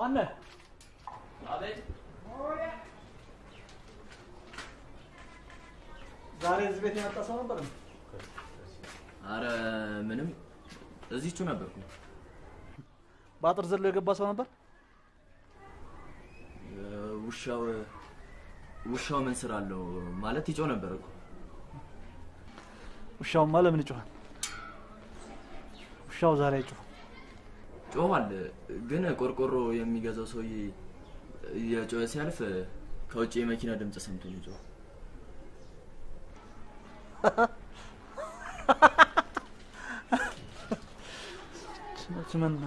ማነህ? አቤት። ዛሬ እዚህ ቤት የመጣ ሰው ነበር እንዴ? አረ ምንም እዚቹ ነበርኩ። በአጥር ዘሎ የገባ ሰው ነበር? ውሻው ውሻው ምን ስራ አለው ማለት ይጮህ ነበር እኮ። ውሻውማ ለምን ይጮሃል? ውሻው ዛሬ አይጮህም። ጮኋል፣ ግን ቆርቆሮ የሚገዛው ሰውዬ የጮኸ ሲያልፍ ከውጭ የመኪና ድምፅ ሰምቶ ነው የጮኸው። ምን እና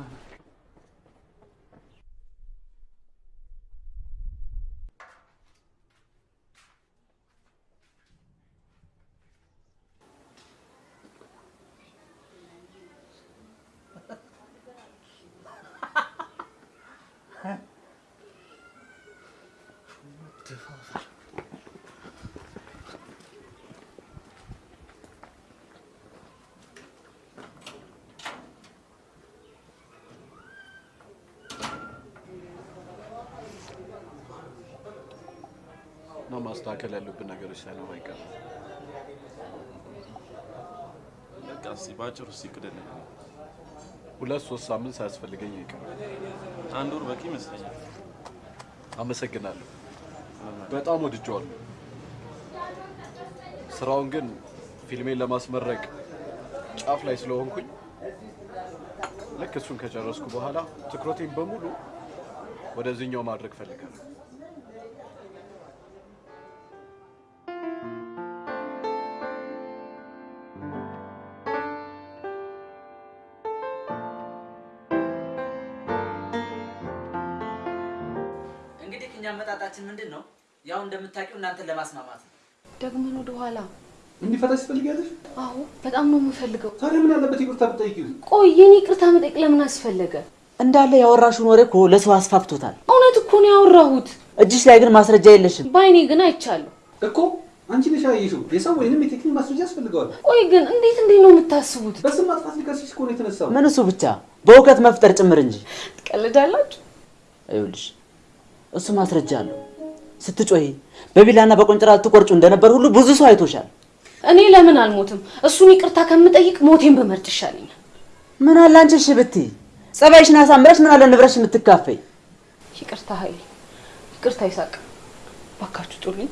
ማስተካከል ያሉብን ነገሮች ሳይኖሩ አይቀርም። በቃ እስኪ በአጭሩ እስኪ ቅድልን። ሁለት ሶስት ሳምንት ሳያስፈልገኝ አይቀርም። አንድ ወር በቂ ይመስለኛል። አመሰግናለሁ። በጣም ወድጀዋለሁ። ስራውን ግን ፊልሜን ለማስመረቅ ጫፍ ላይ ስለሆንኩኝ ልክ እሱን ከጨረስኩ በኋላ ትኩረቴን በሙሉ ወደዚህኛው ማድረግ ፈልጋለሁ። አመጣጣችን ምንድን ነው? ያው እንደምታውቂው እናንተን ለማስማማት ነው። ደግመን ወደ ኋላ እንዲፈታሽ ትፈልጊያለሽ? አዎ በጣም ነው የምፈልገው። ታዲያ ምን አለበት ይቅርታ ብትጠይቂው? ቆይ የኔ ይቅርታ መጠየቅ ለምን አስፈለገ? እንዳለ ያወራሽውን ወሬ እኮ ለሰው አስፋፍቶታል። እውነት እኮ ነው ያወራሁት። እጅሽ ላይ ግን ማስረጃ የለሽም። በአይኔ ግን አይቻለሁ። እኮ አንቺ ነሽ ያየሽው። የሰው ወይንም የቴክኒክ ማስረጃ ያስፈልገዋል። ቆይ ግን እንዴት እንዴት ነው የምታስቡት? በስም ማጥፋት ሊከስሽ እኮ ነው የተነሳው። ምን እሱ ብቻ በእውቀት መፍጠር ጭምር እንጂ። ትቀልዳላችሁ። ይኸውልሽ እሱ ማስረጃ አለው። ስትጮሂ በቢላና በቆንጭራ ልትቆርጩ እንደነበር ሁሉ ብዙ ሰው አይቶሻል። እኔ ለምን አልሞትም? እሱን ይቅርታ ከምጠይቅ ሞቴን በመርጥ ይሻለኛል። ምን አለ አንቺ እሺ ብትይ፣ ጸባይሽን አሳምረሽ ምን አለ ንብረሽ የምትካፈይ። ይቅርታ ኃይሌ፣ ይቅርታ ይሳቅ፣ ባካችሁ ጡልኝ።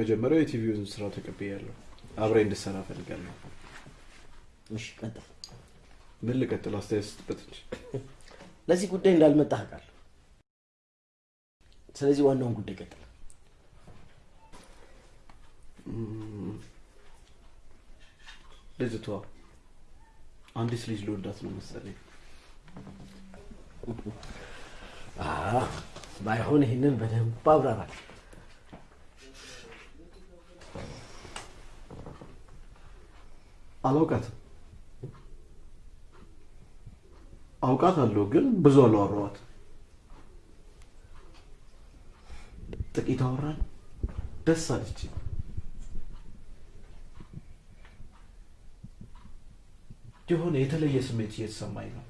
የመጀመሪያው የቲቪውን ስራ ተቀብያለሁ። እፈልጋለሁ። እሺ ቀጥል። ምን ልቀጥል? አስተያየት ስትበት እንጂ ለዚህ ጉዳይ እንዳልመጣህ አውቃለሁ። ስለዚህ ዋናውን ጉዳይ ቀጥል። ልጅቷ አንዲት ልጅ ልወዳት ነው መሰለኝ። አዎ፣ ባይሆን ይህንን በደንብ አብራራል። አላውቃትም። አውቃታለሁ ግን ብዙ አላወራኋት። ጥቂት አወራን፣ ደስ አለች። የሆነ የተለየ ስሜት እየተሰማኝ ነው።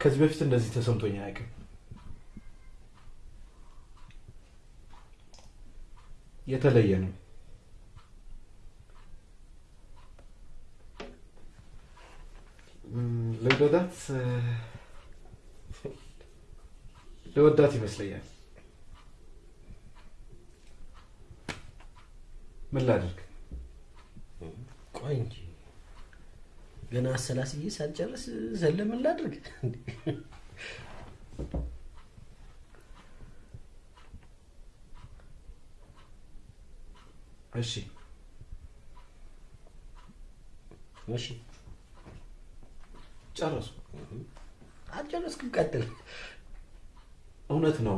ከዚህ በፊት እንደዚህ ተሰምቶኝ አያውቅም። የተለየ ነው። ልወዳት እ፣ ልወዳት ይመስለኛል። ምን ላድርግ? ቆይ እንጂ ገና አሰላስዬ ሳልጨርስ ዘለ ምን ላድርግ? እሺ እሺ ጨረሱ። አልጨረስኩም፣ ቀጥል። እውነት ነው።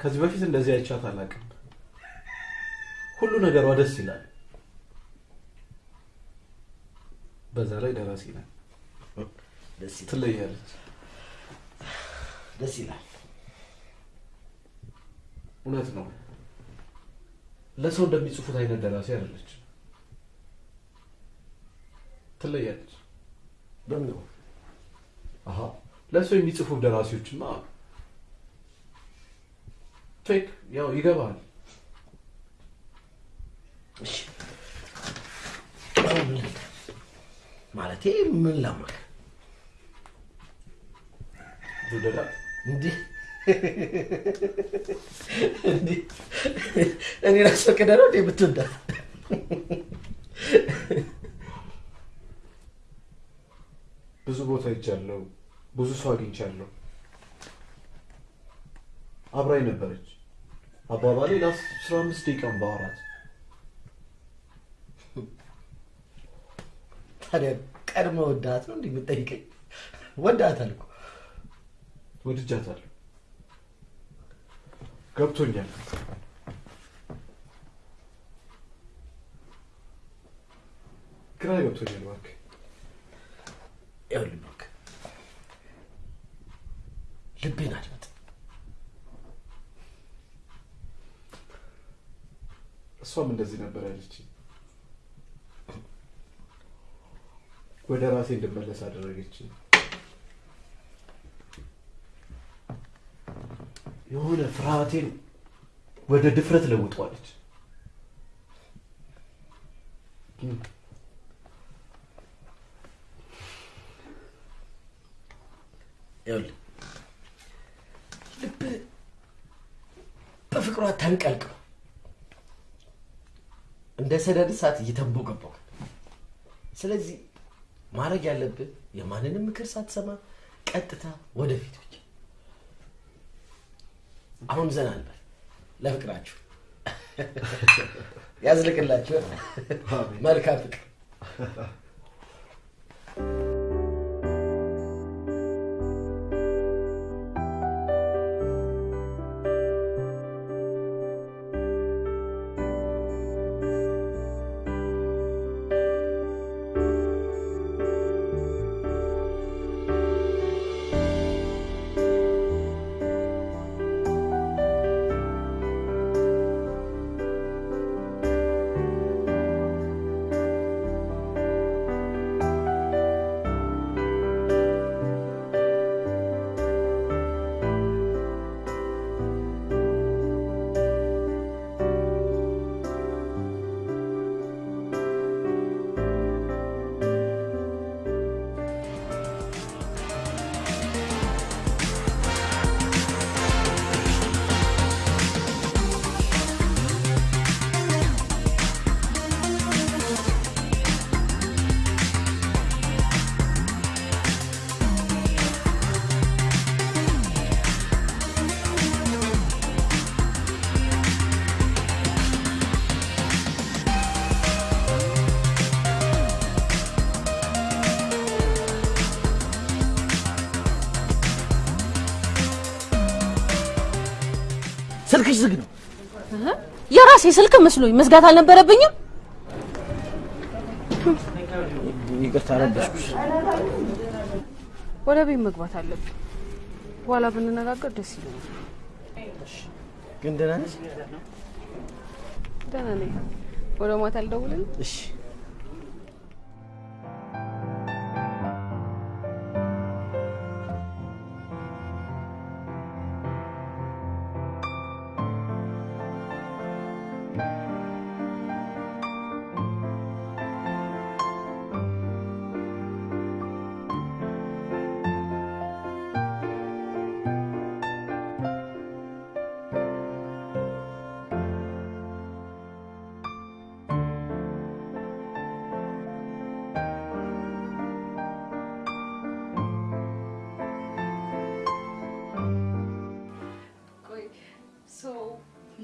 ከዚህ በፊት እንደዚህ አይቻት አላውቅም። ሁሉ ነገሯ ደስ ይላል። በዛ ላይ ደራሲ ይላል። ትለያለች። ደስ ይላል። እውነት ነው። ለሰው እንደሚጽፉት አይነት ደራሲ አይደለች። ትለያለች። በምን አሀ ለሰው የሚጽፉ ደራሲዎችማ ፌክ ያው ይገባል።? ማለቴ ምን ላማክ እንዲህ እኔ ላስፈቅደ ነው እንዴ የምትወዳት? ብዙ ቦታ ሄጃለሁ። ብዙ ሰው አግኝቻለሁ። አብራኝ ነበረች። አባባሌ ለአስራ አምስት ደቂቃም ባወራት ታዲያ ቀድመ ወዳት ነው እንዲህ የምጠይቀኝ? ወዳታል እኮ ወድጃታለሁ። ገብቶኛል። ግራ ገብቶኛል። እባክህ ይኸውልህ ልቤን አድምጥ። እሷም እንደዚህ ነበር ያለች። ወደ ራሴ እንድመለስ አደረገች። የሆነ ፍርሃቴን ወደ ድፍረት ለውጠዋለች። ይኸውልህ ልብ በፍቅሯ ተንቀልቅሎ እንደ ሰደድ እሳት እየተንቦገቦገ ስለዚህ ማድረግ ያለብህ የማንንም ምክር ሳትሰማ ቀጥታ ወደፊት ብቻ። አሁን ዘና እንበል ለፍቅራችሁ [laughs] ያዝልቅላችሁ። መልካም ፍቅር። የራሴ ስልክ መስሎኝ መዝጋት አልነበረብኝም። ይቅርታ ረበሽኩሽ። ወደ ቤት መግባት አለብኝ። በኋላ ብንነጋገር ደስ ይለኛል። ግን ደህና ነሽ? ደህና ነኝ። ወደ ማታ አልደውልም። እሺ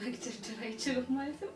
መግደርደር አይችልም ማለት ነው?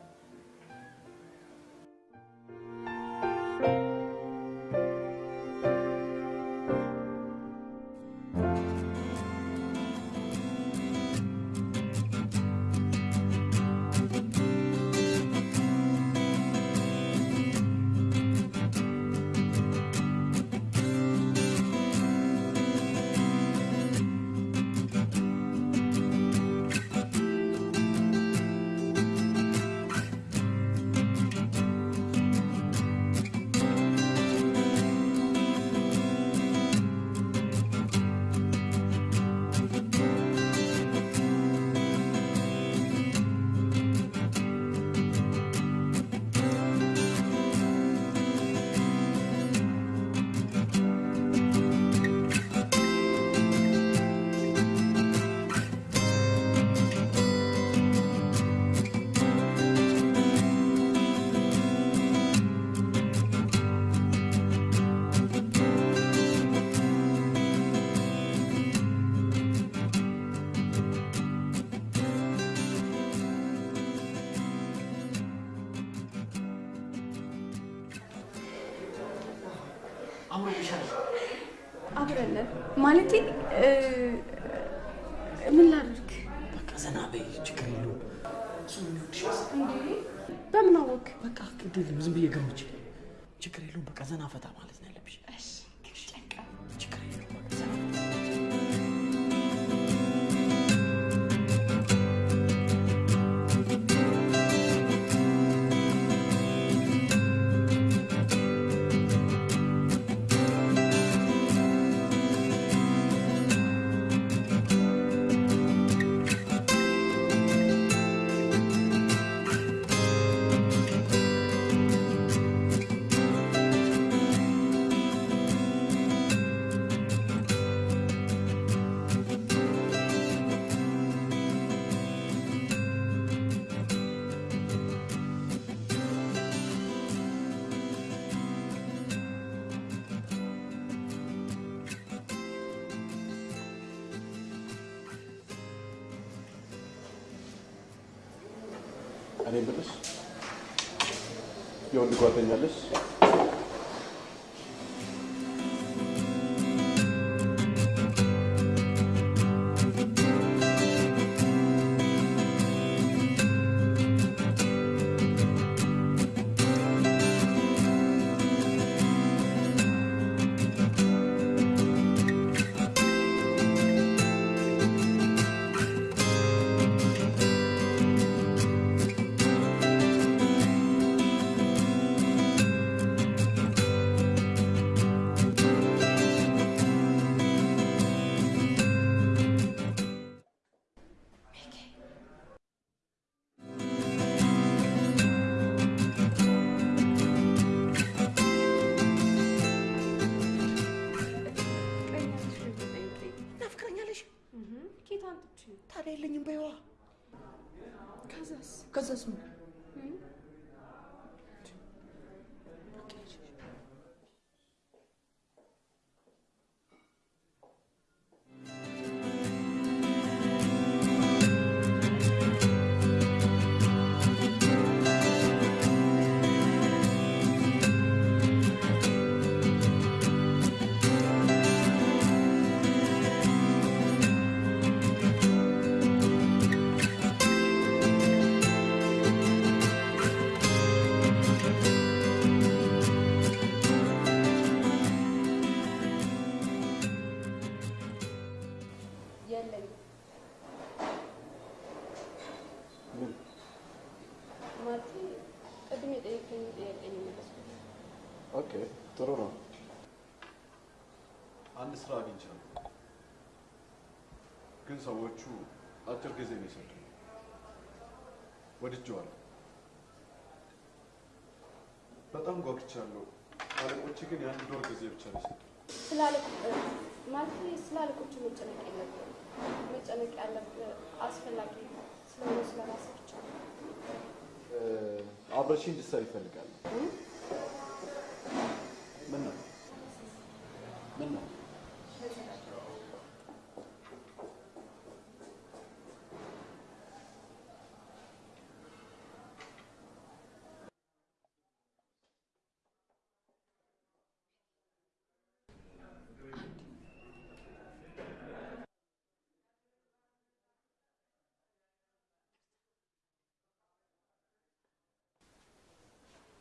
እ፣ ምን ላድርግ? በቃ ዘና በይ፣ ችግር የለውም። በምን አወቅ? በቃ የለም ዝም ብዬ ገምቼ። ችግር የለውም። በቃ ዘና ፈታ ማለት ነው ያለብሽ። የወንድ cosas. Cosas ሰዎቹ አጭር ጊዜ ነው የሰጡኝ። ወድጄዋለሁ። በጣም ጓጉቻለሁ። አለቆቼ ግን የአንድ ወር ጊዜ ብቻ ነው አለቆ ማለቴ ስለ አለቆቹ መጨነቅ የለብህም። መጨነቅ ያለብህ አስፈላጊ ስለሆነ ስለ ራስህ ብቻ ነው። እ፣ አብረሽኝ እንድትሰሪ ይፈልጋል። ምን ነው ምን ነው?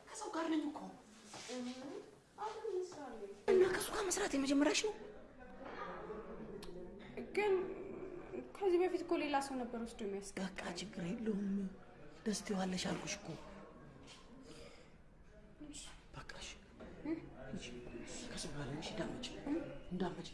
ከሰው ጋር ነኝ እኮ እና ከሱ ጋር መስራት የመጀመሪያሽ ነው? ግን ከዚህ በፊት እኮ ሌላ ሰው ነበር ወስዶ የሚያስ በቃ ችግር የለውም። ደስ ትይዋለሽ አልኩሽ እኮ። በቃሽ ከሰው ጋር ነሽ፣ እንዳትመጪ እንዳትመጪ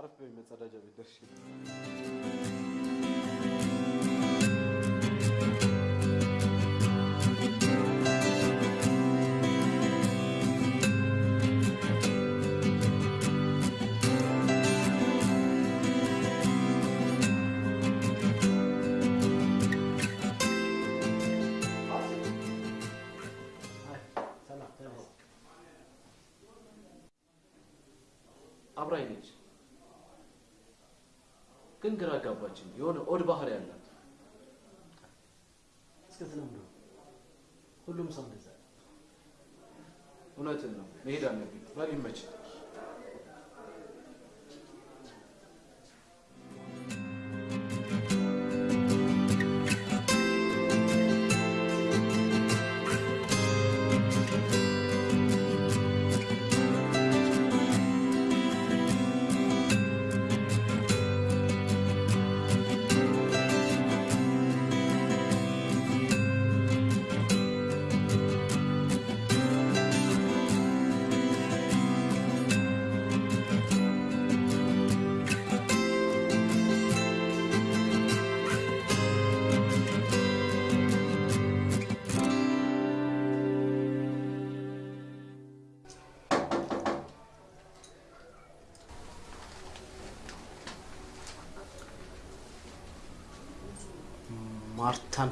አረፍ በይ መጸዳጃ ቤት ደርሼ ግራ አጋባችን። የሆነ ኦድ ባህሪ ያላት እስከትለምዶ ሁሉም ሰው እንደዛ ነው። እውነትን ነው። መሄድ አለብኝ። በል ይመችህ።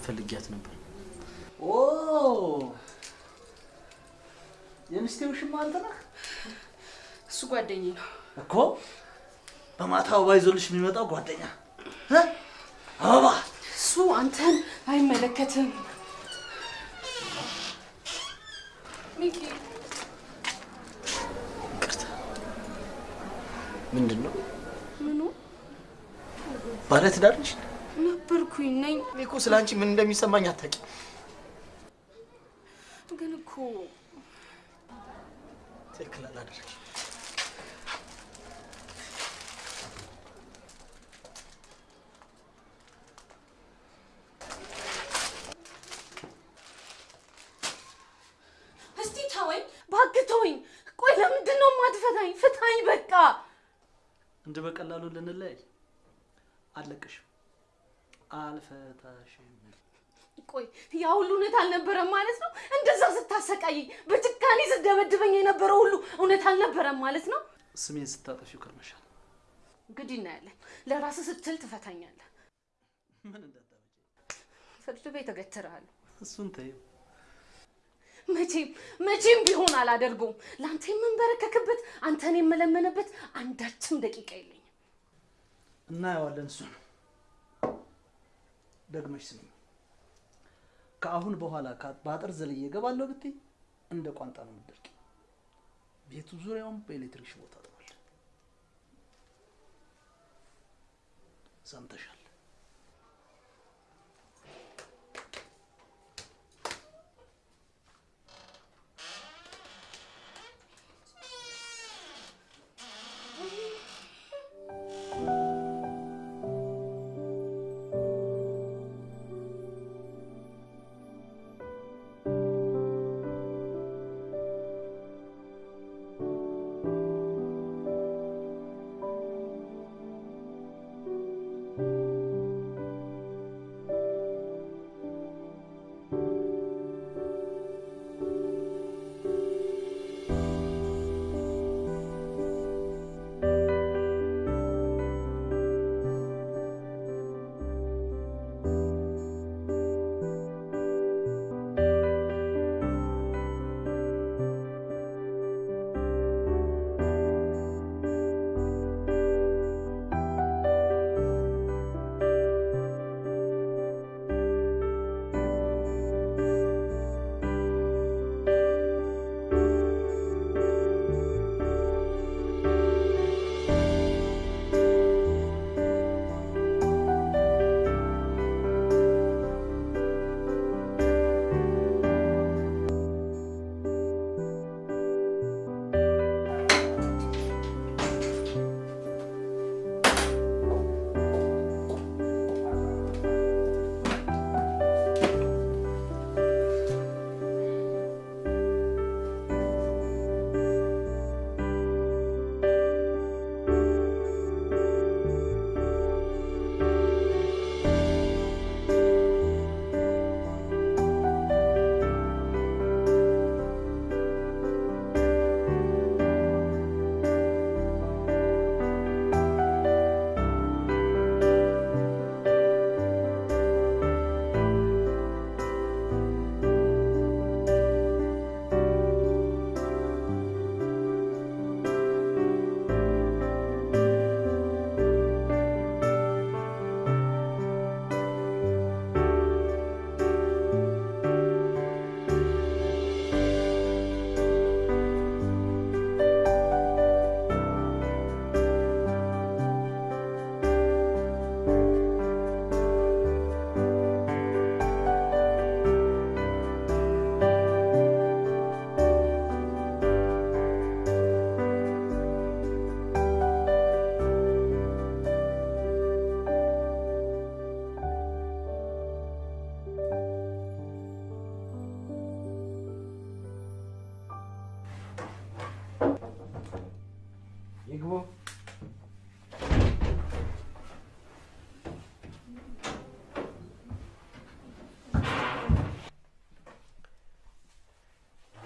ፈልጊያት ነበር። ኦ የሚስቴ ውሽማ አንተ ነህ እሱ ጓደኛዬ ነው። እኮ። በማታ አበባ ይዞልሽ የሚመጣው ጓደኛ እ? አበባ እሱ አንተን አይመለከትም። ሚኪ ምንድን ነው ምኑ ባለ ትዳር ነሽ? እኔ እኮ ስለ አንቺ ምን እንደሚሰማኝ አታውቂም። ግን እኮ ትክክል አላደረግሽ። እስቲ ተወኝ፣ እባክህ ተወኝ። ቆይ ለምንድን ነው የማትፈታኝ? ፍታኝ በቃ። እንጂ በቀላሉ ልንለያይ አልለቅሽም፣ አልፈታሽም። ቆይ ያ ሁሉ እውነት አልነበረም ማለት ነው? እንደዛ ስታሰቃይ በጭካኔ ስደበድበኝ የነበረው ሁሉ እውነት አልነበረም ማለት ነው? ስሜን ስታጠፊው ከርመሻል። እንግዲህ እናያለን። ለራስህ ስትል ትፈታኛለህ። ምን እንዳታመጪ ፍርድ ቤት እገትርሃለሁ። እሱን ተይው። መቼም መቼም ቢሆን አላደርገውም። ለአንተ የምንበረከክበት አንተን የምለመንበት አንዳችም ደቂቃ የለኝም። እናየዋለን። እሱን ደግመሽ ስሚ። ከአሁን በኋላ ከ- በአጥር ዘልዬ እገባለሁ ብትይ እንደ ቋንጣ ነው የምትደርቂ። ቤቱ ዙሪያውን በኤሌክትሪክ ሽቦ Santhosh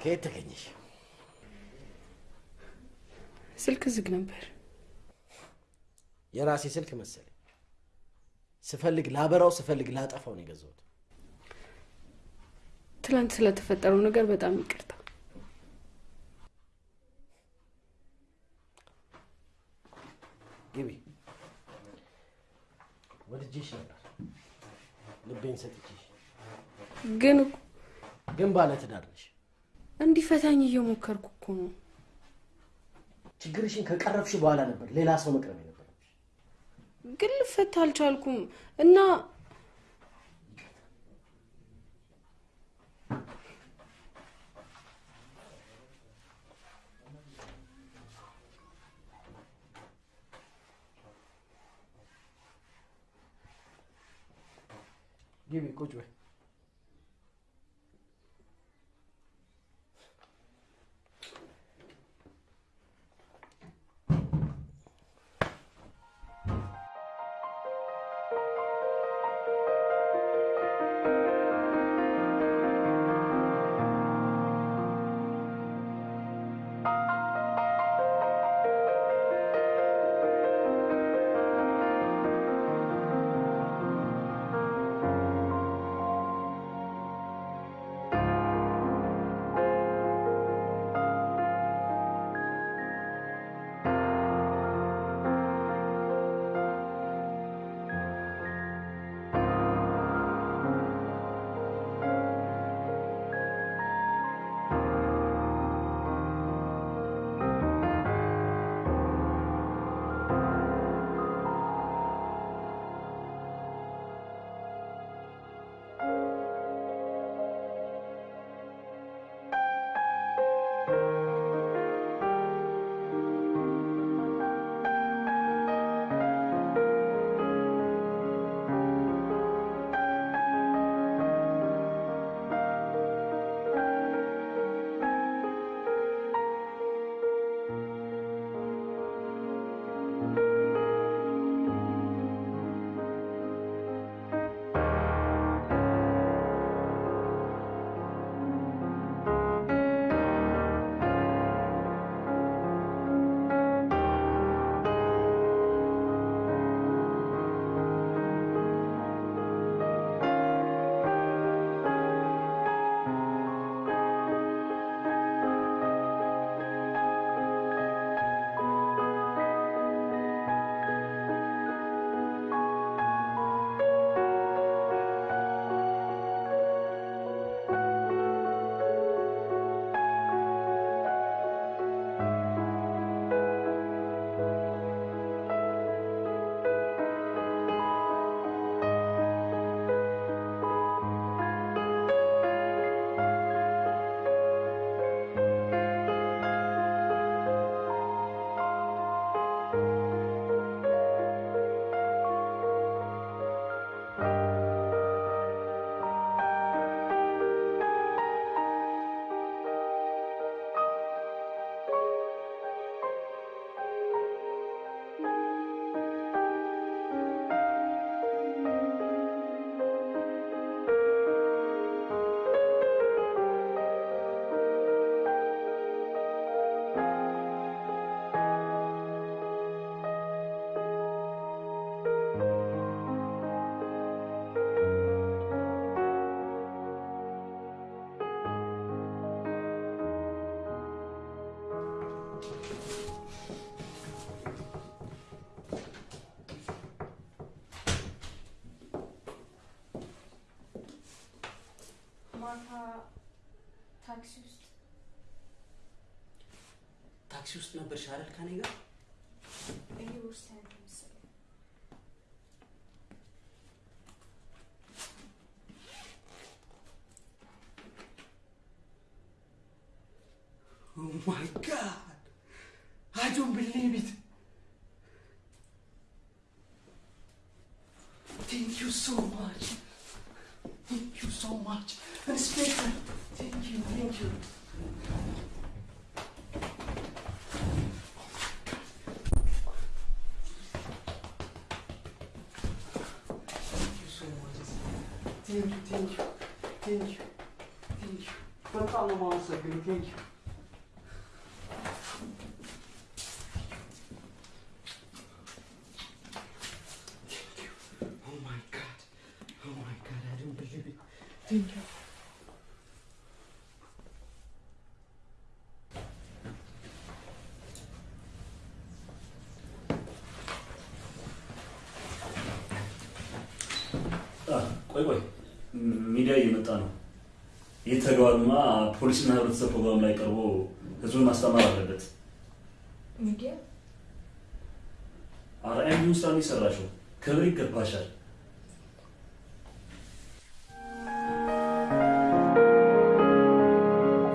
ከየት ተገኘሽ? ስልክ ዝግ ነበር። የራሴ ስልክ መሰለኝ። ስፈልግ ላበራው፣ ስፈልግ ላጠፋው ነው የገዛሁት። ትላንት ስለተፈጠረው ነገር በጣም ይቅርታ። ግቢ። ወድጄሽ ነበር፣ ልቤን ሰጥቼሽ። ግን ግን ባለ ትዳር ነሽ። እንዲፈታኝ እየሞከርኩ እኮ ነው። ችግርሽን ከቀረፍሽ በኋላ ነበር ሌላ ሰው መቅረብ የነበረብሽ። ግን ልፈታ አልቻልኩም እና ግቢ፣ ቁጭ በይ። ታክሲ ውስጥ ታክሲ ውስጥ ነበርሽ አይደል ከኔ ጋር? ይሄ ቦርሳ ያለ መሰለኝ። Oh my god! I don't believe it! Thank you so much. so much. And it's. Thank you, thank you. ይህ ተግባርማ ፖሊስና ህብረተሰብ ፕሮግራም ላይ ቀርቦ ህዝቡን ማስተማር አለበት። ሚዲያ አርአያ እንዲሁ ስራ የሰራሽው። ክብር ይገባሻል።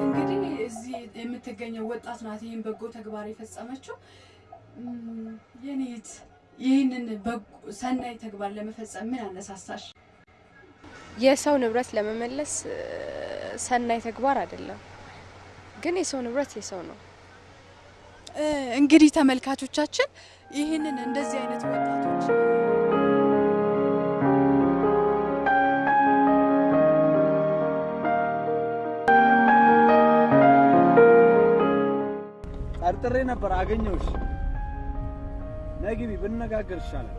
እንግዲህ እዚህ የምትገኘው ወጣት ናት ይህን በጎ ተግባር የፈጸመችው። እም፣ የኔ እህት ይህንን በጎ ሰናይ ተግባር ለመፈጸም ምን አነሳሳሽ? የሰው ንብረት ለመመለስ ሰናይ ተግባር አይደለም፣ ግን የሰው ንብረት የሰው ነው። እ፣ እንግዲህ ተመልካቾቻችን ይህንን እንደዚህ አይነት ወጣቶች ጠርጥሬ ነበር፣ አገኘሁሽ። ነይ ግቢ፣ ብንነጋገር ይሻላል።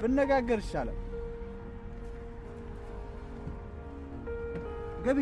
ብንነጋገር ይሻላል። ግቢ።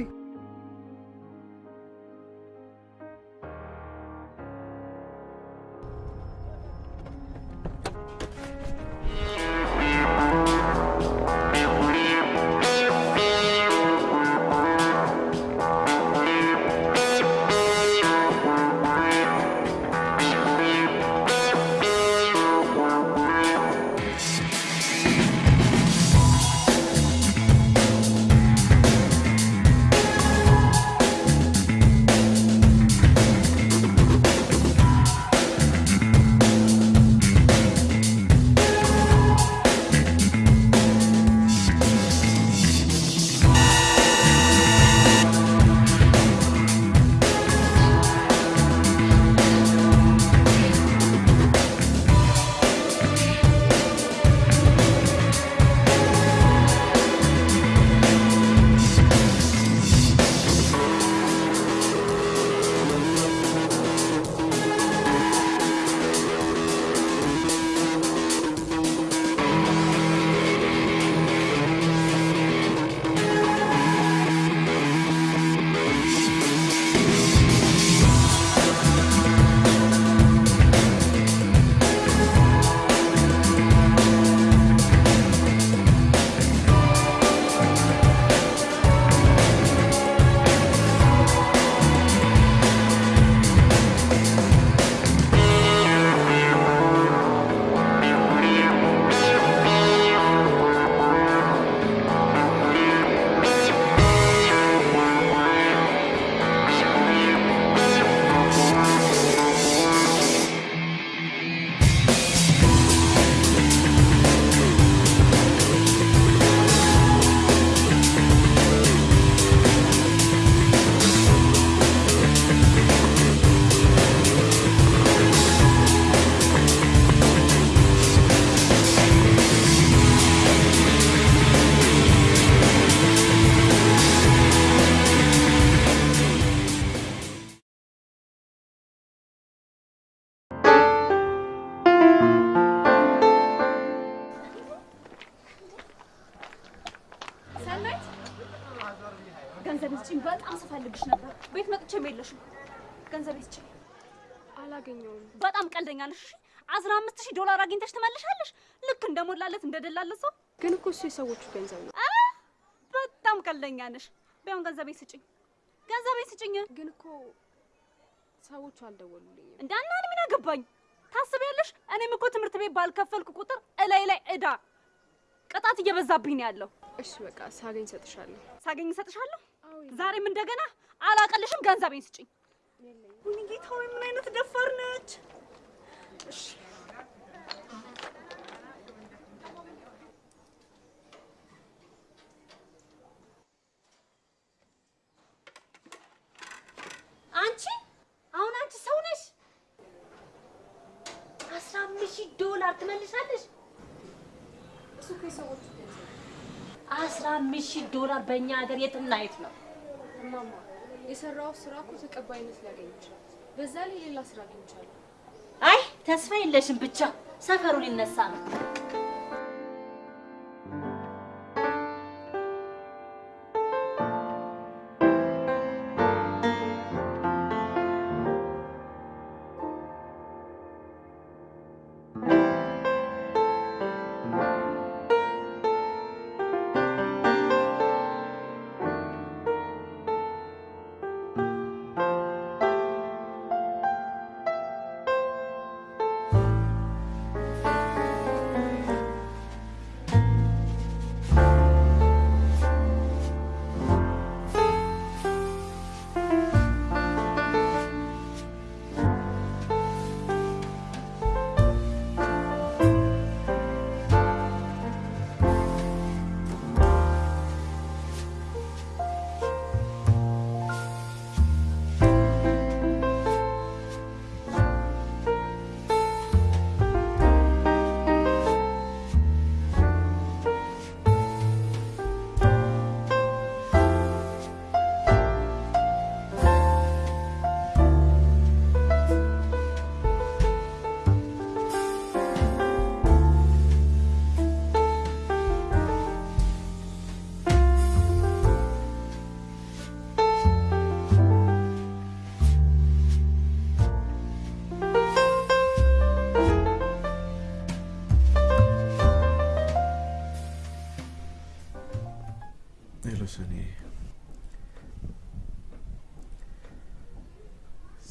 አላገኘውም። በጣም ቀልደኛ ነሽ። እሺ አስራ አምስት ሺህ ዶላር አግኝተሽ ትመልሻለሽ። ልክ እንደሞላለት እንደደላለት ሰው ግን እኮ እሱ የሰዎቹ ገንዘብ ነው። በጣም ቀልደኛ ነሽ። ቢሆን ገንዘቤን ስጭኝ፣ ገንዘቤን ስጭኝ። ግን እኮ ሰዎቹ አልደወሉልኝም። እንዳና ምን አገባኝ? ታስቢያለሽ? እኔም እኮ ትምህርት ቤት ባልከፈልኩ ቁጥር እላይ ላይ እዳ ቅጣት እየበዛብኝ ነው ያለው። እሺ በቃ ሳገኝ እሰጥሻለሁ። ሳገኝ እሰጥሻለሁ። ዛሬም እንደገና አላቀልሽም፣ ገንዘቤን ስጭኝ። ወይኔ ጌታ ሆይ ምን አይነት ደፋር ነች! እሺ አንቺ አሁን አንቺ ሰው ነሽ? አስራ አምስት ሺህ ዶላር ትመልሻለሽ? እሱ እኮ የሰዎቹ ገንዘብ አስራ አምስት ሺህ ዶላር በእኛ ሀገር የትና የት ነው? እማማ የሰራው ስራ እኮ ተቀባይነት ሊያገኝ በዛ ላይ ሌላ ስራ አግኝቻለሁ። አይ ተስፋ የለሽም፣ ብቻ ሰፈሩ ሊነሳ ነው።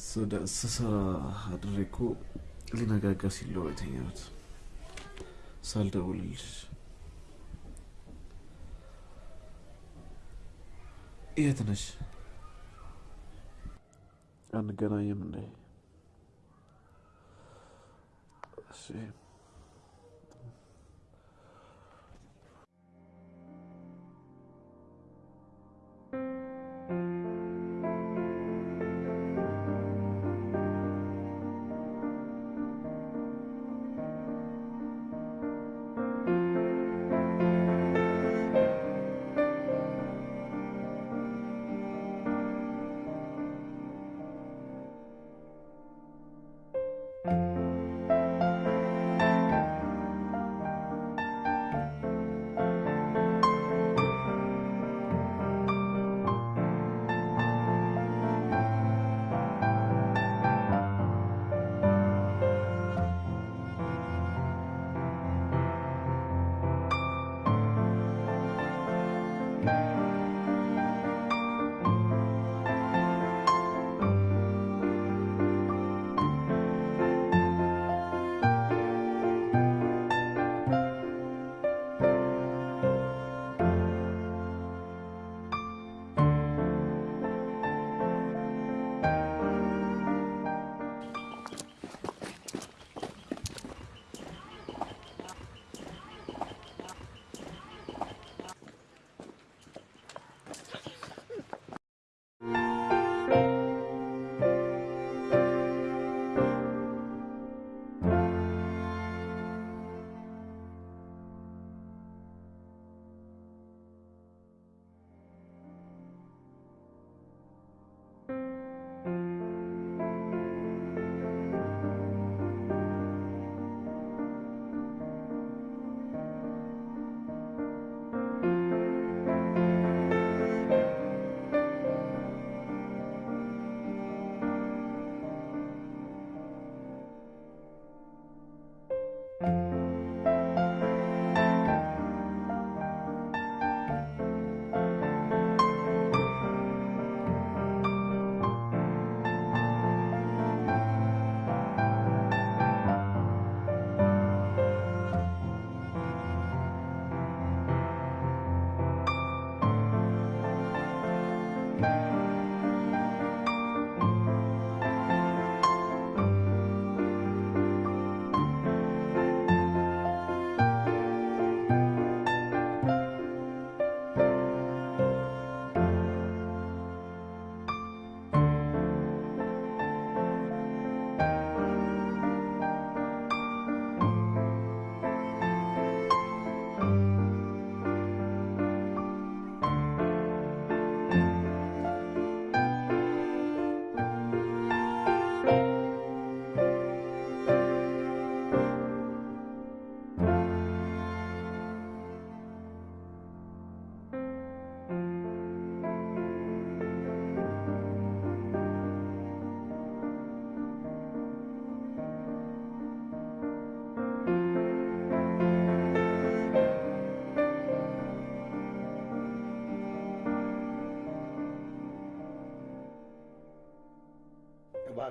ስደ- ስሰራ አድሬ እኮ ሊነጋጋ ሲል ነው የተኛሁት ሳልደውልልሽ። የት ነሽ? አንገናኝም እንዴ?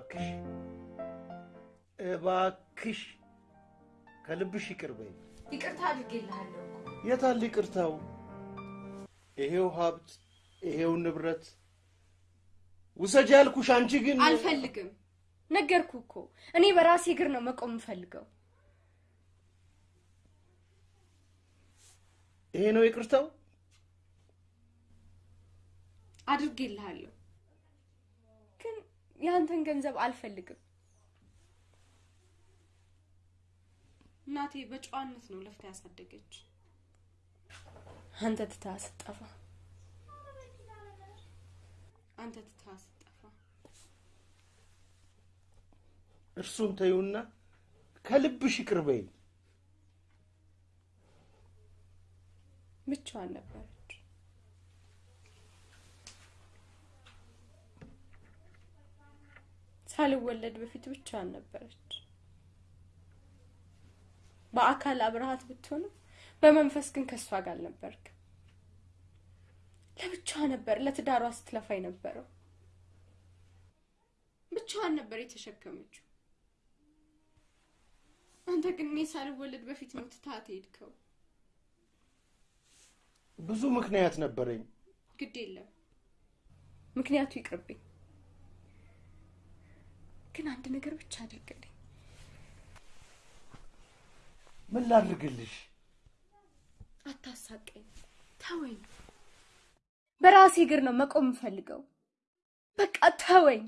እባክሽ እባክሽ ከልብሽ ይቅር በይ። ይቅርታ አድርጌልሃለሁ እኮ። የታል ይቅርታው? ይሄው ሀብት፣ ይሄው ንብረት ውሰጅ ያልኩሽ፣ አንቺ ግን አልፈልግም። ነገርኩ እኮ እኔ በራሴ እግር ነው መቆም የምፈልገው። ይሄ ነው ይቅርታው? አድርጌልሃለሁ፣ የአንተን ገንዘብ አልፈልግም። እናቴ በጨዋነት ነው ለፍታ ያሳደገች። አንተ ትታ ስጠፋ አንተ ትታ ስጠፋ እርሱን ተይውና ከልብሽ ይቅር በይ። ብቻዋን ነበረች። ሳልወለድ በፊት ብቻዋን ነበረች። በአካል አብረሃት ብትሆንም በመንፈስ ግን ከእሷ ጋር አልነበርክም። ለብቻዋ ነበር ለትዳሯ ስትለፋ የነበረው። ብቻዋን ነበር የተሸከመችው። አንተ ግን እኔ ሳልወለድ በፊት ነው ትታት ሄድከው። ብዙ ምክንያት ነበረኝ። ግድ የለም ምክንያቱ ይቅርብኝ። ግን አንድ ነገር ብቻ አድርግልኝ። ምን ላድርግልሽ? አታሳቀኝ፣ ተወኝ። በራሴ እግር ነው መቆም የምፈልገው። በቃ ተወኝ።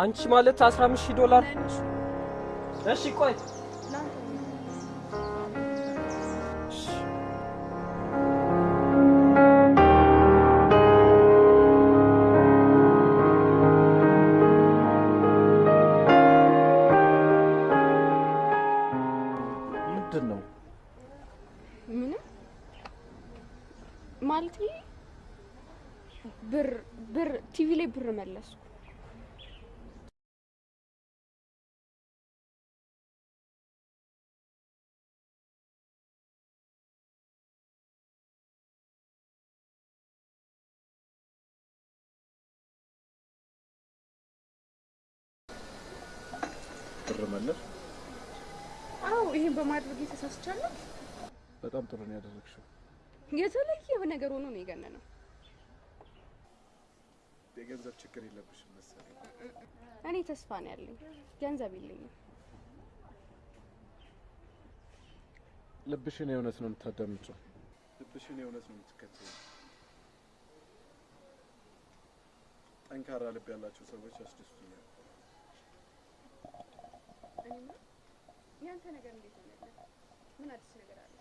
አንቺ ማለት 15 ሺህ ዶላር? እሺ ቆይ ነገር ሆኖ ነው የገነነው። የገንዘብ ችግር የለብሽም መሰለኝ። እኔ ተስፋ ነው ያለኝ፣ ገንዘብ የለኝም። ልብሽን የእውነት ነው የምታዳምጪው። ልብሽን የእውነት ነው የምትከተይው። ጠንካራ ልብ ያላቸው ሰዎች ያስደስቱኛል። እኔማ ያንተ ነገር እንዴት ሆነልህ? ምን አዲስ ነገር አለ?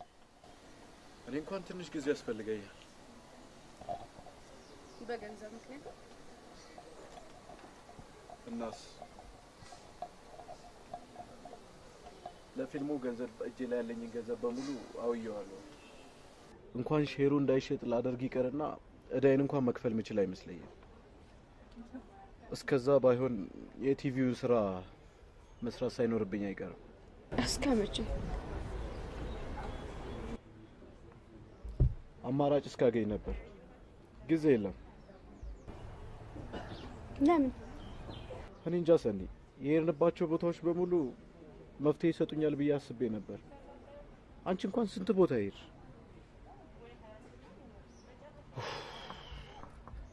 እኔ እንኳን ትንሽ ጊዜ ያስፈልገኛል። በገንዘብ ምክንያት እናስ ለፊልሙ ገንዘብ እጄ ላይ ያለኝን ገንዘብ በሙሉ አውየዋለሁ። እንኳን ሼሩ እንዳይሸጥ ላደርግ ይቀርና እዳይን እንኳን መክፈል ምችል አይመስለኝም። እስከዛ ባይሆን የቲቪው ስራ መስራት ሳይኖርብኝ አይቀርም። እስከ መቼ? አማራጭ እስካገኝ ነበር። ጊዜ የለም። ለምን? እኔ እንጃ ሰኒ፣ የሄድንባቸው ቦታዎች በሙሉ መፍትሄ ይሰጡኛል ብዬ አስቤ ነበር። አንቺ እንኳን ስንት ቦታ ሄድሽ?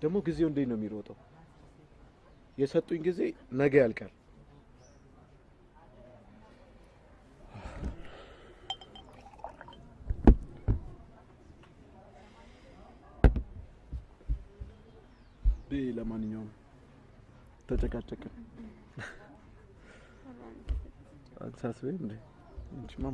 ደግሞ ጊዜው እንዴት ነው የሚሮጠው? የሰጡኝ ጊዜ ነገ ያልቃል። ለማንኛውም ተጨቃጨቅን። አንሳስበ እንዴ አንቺማ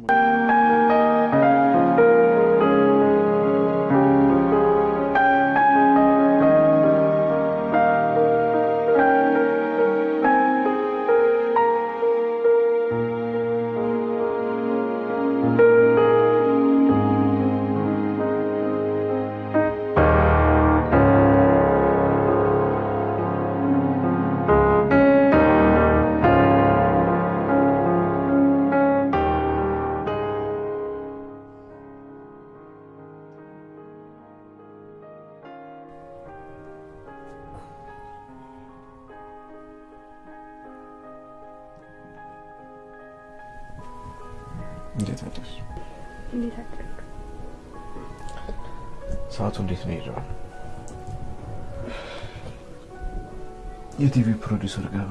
የቲቪ ፕሮዲውሰር ጋር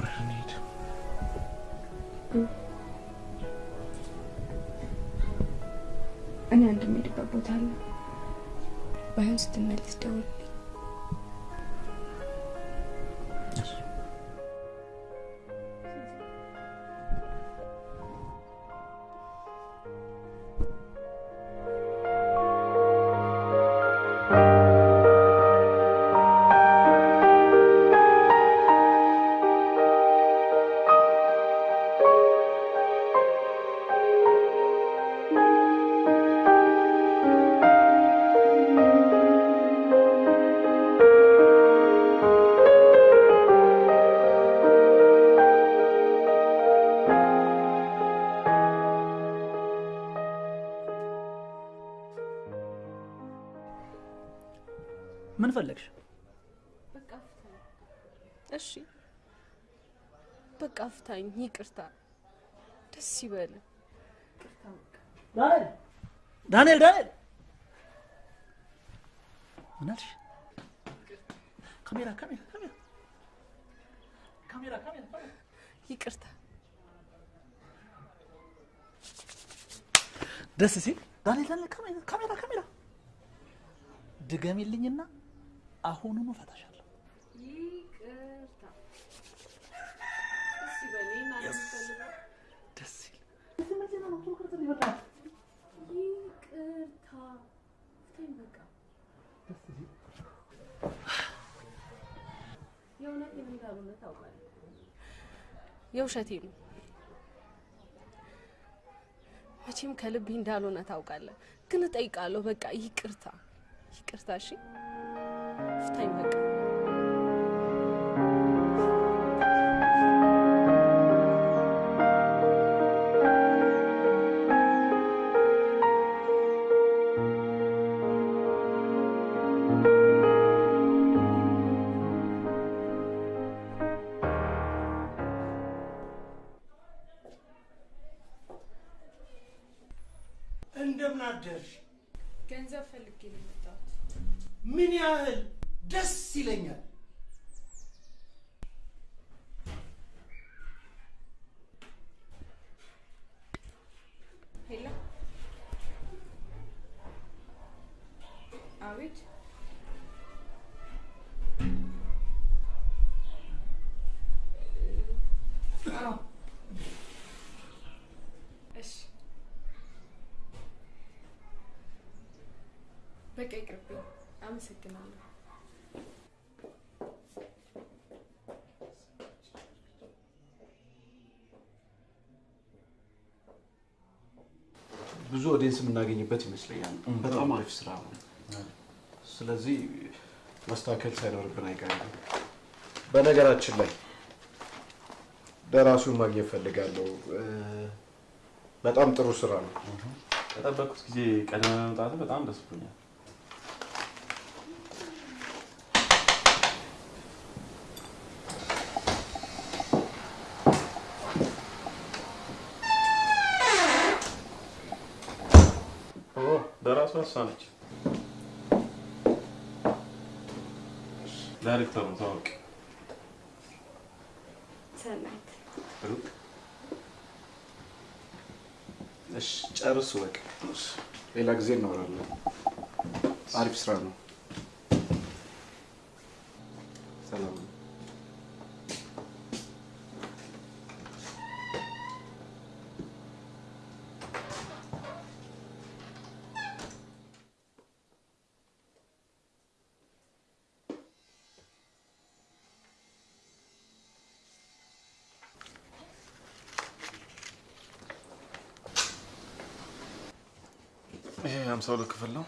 ፍታኝ። ይቅርታ። ደስ ይበል። ዳንኤል ዳንኤል ዳንኤል ምን አልሽ? ካሜራ ካሜራ ካሜራ ካሜራ ይቅርታ። ደስ ሲል ዳንኤል ዳንኤል ካሜራ ካሜራ ካሜራ ድገሚልኝና አሁኑኑ ፈታሻለሁ። ይቅርታ። የእውነቴን እንዳልሆነ ታውቃለህ። የውሸቴ ነው። መቼም ከልቤ እንዳልሆነ ታውቃለህ፣ ግን እጠይቃለሁ። በቃ ይቅርታ፣ ይቅርታ። እሺ ፍታኝ በቃ። በቃ ይቅርብኝ። አመሰግናለሁ። ብዙ audience የምናገኝበት ይመስለኛል። በጣም አሪፍ ስራ ነው። ስለዚህ ማስተካከል ሳይኖርብን አይቀርም። በነገራችን ላይ ደራሲውን ማግኘት እፈልጋለሁ። በጣም ጥሩ ስራ ነው። ከጠበቅኩት ጊዜ ቀደም መምጣት በጣም ደስ ብሎኛል። ኦ ደራሷ እሷ ነች። ዳይሬክተሩ ታወቅ ሰናይት ሩቅ እሺ፣ ጨርሱ በቃ። ሌላ ጊዜ እናወራለን። አሪፍ ስራ ነው። ሰላም ነው። ይሄ ሀምሳ ሁለት ክፍል ነው።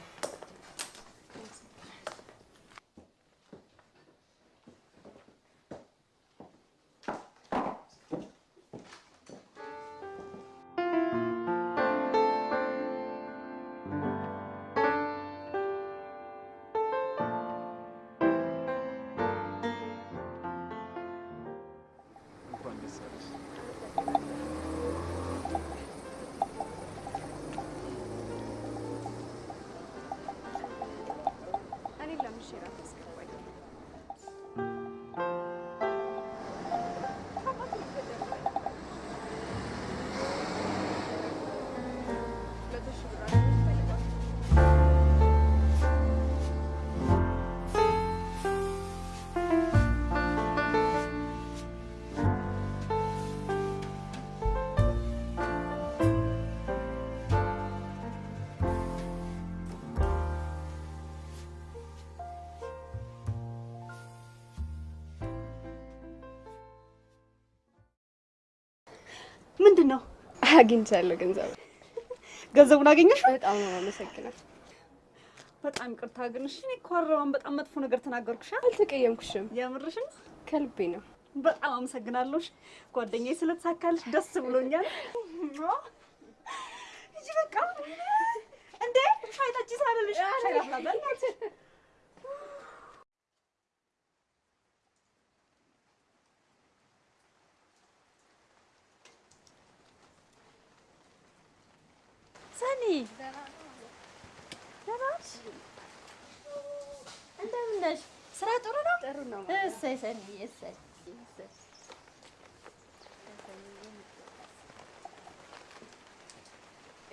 ምንድን ነው? አግኝቻለሁ ገንዘብ። ገንዘቡን አገኘሽ? በጣም ነው የማመሰግነው። በጣም ይቅርታ ግን እሺ፣ እኔ እኮ አረባን በጣም መጥፎ ነገር ተናገርኩሽ። አልተቀየምኩሽም። የምርሽን? ከልቤ ነው። በጣም አመሰግናለሁ። ጓደኛዬ ስለተሳካልሽ ደስ ብሎኛል። እጂ በቃ እንዴ ሻይ ጠጪ ሳልልሽ ሻይ ላፍላ ሰኒ ደህና ነሽ? እንደምን ነሽ? ስራ ጥሩ ነው? ጥሩ ነው። እሰይ ሰኒ እሰይ እሰይ።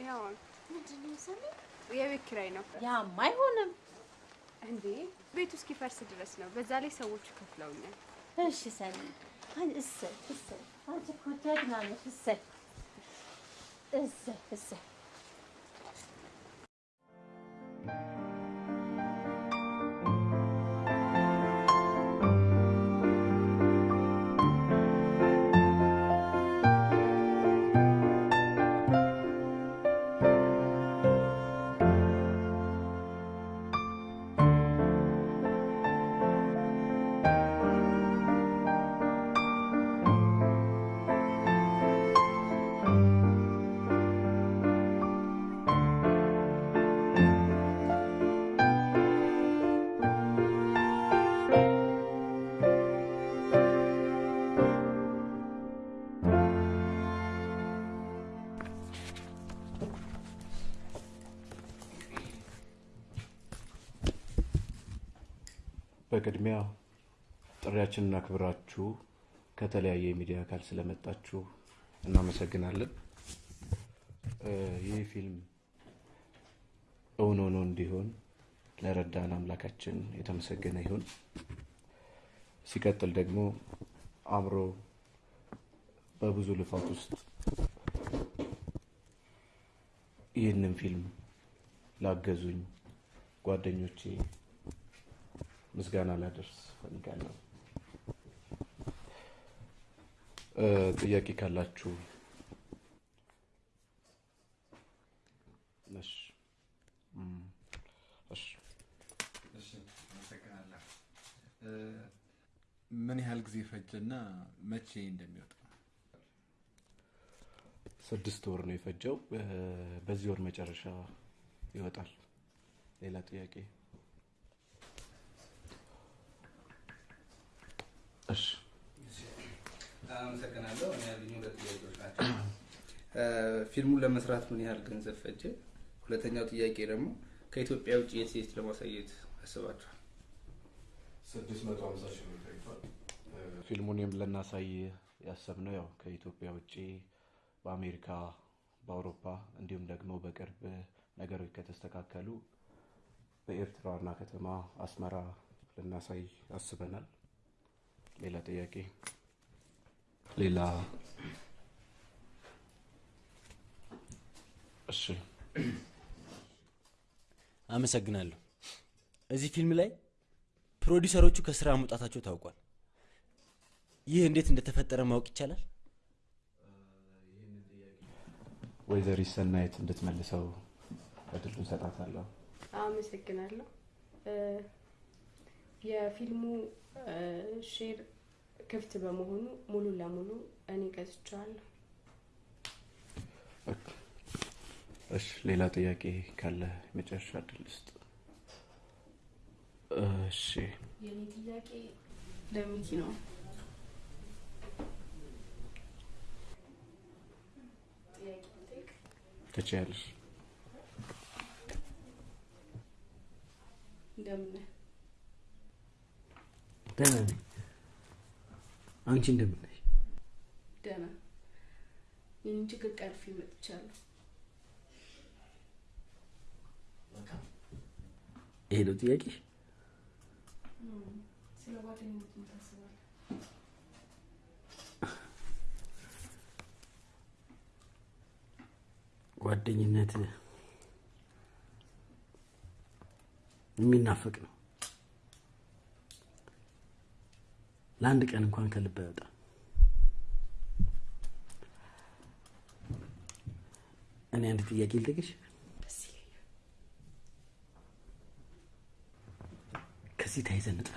ያው ምንድን ነው ሰኒ? የቤት ኪራይ ነው። ያማ አይሆንም እንዴ ቤቱ እስኪፈርስ ድረስ ነው። በዛ ላይ ሰዎቹ ከፍለውኛል። እሺ ሰኒ፣ እሰይ እሰይ። አንቺ እኮ ጀግና ነሽ። እሰይ እሰይ እሰይ። በቅድሚያ ጥሪያችንን አክብራችሁ ከተለያየ የሚዲያ አካል ስለመጣችሁ እናመሰግናለን። ይህ ፊልም እውን ሆኖ እንዲሆን ለረዳን አምላካችን የተመሰገነ ይሁን። ሲቀጥል ደግሞ አብሮ በብዙ ልፋት ውስጥ ይህንን ፊልም ላገዙኝ ጓደኞቼ ምስጋና ላደርስ ፈልጋለሁ። እ፣ ጥያቄ ካላችሁ ምን ያህል ጊዜ ፈጀና መቼ እንደሚወጣ? ስድስት ወር ነው የፈጀው። በዚህ ወር መጨረሻ ይወጣል። ሌላ ጥያቄ? አመሰግናለሁ። እኔ ያሉኝ ሁለት ጥያቄዎች ናቸው። ፊልሙን ለመስራት ምን ያህል ገንዘብ ፈጀ? ሁለተኛው ጥያቄ ደግሞ ከኢትዮጵያ ውጭ የት የት ለማሳየት አስባችኋል? ስድስት መቶ ሀምሳ ሺህ ብር ፈጅቷል። ፊልሙን ልናሳይ ያሰብነው ያው ከኢትዮጵያ ውጭ በአሜሪካ፣ በአውሮፓ እንዲሁም ደግሞ በቅርብ ነገሮች ከተስተካከሉ በኤርትራ ዋና ከተማ አስመራ ልናሳይ አስበናል። ሌላ ጥያቄ? ሌላ? እሺ አመሰግናለሁ። እዚህ ፊልም ላይ ፕሮዲውሰሮቹ ከስራ መውጣታቸው ታውቋል። ይህ እንዴት እንደተፈጠረ ማወቅ ይቻላል? ወይዘሪት ሰናይት እንድትመልሰው እድሉን እሰጣታለሁ። አመሰግናለሁ። እ፣ የፊልሙ share ክፍት በመሆኑ ሙሉ ለሙሉ እኔ ገዝቼዋለሁ። እሺ ሌላ ጥያቄ ካለ የመጨረሻ እድል ስጥ። እሺ የኔ ጥያቄ ለሚኪ ነው።? ትችያለሽ። እንደምን ነህ? ደህና ነኝ። አንቺ እንደምን ነሽ? ደህና። ይህን ችግር ቀርፌ መጥቻለሁ። ይሄ ነው ጥያቄሽ? እም፣ ስለ ጓደኝነት ምን ታስባለህ? ጓደኝነት የሚናፍቅ ነው። ለአንድ ቀን እንኳን ከልብ አይወጣም። እኔ አንድ ጥያቄ ልጠይቅሽ። ከዚህ ተያይዘን እንጥፋ።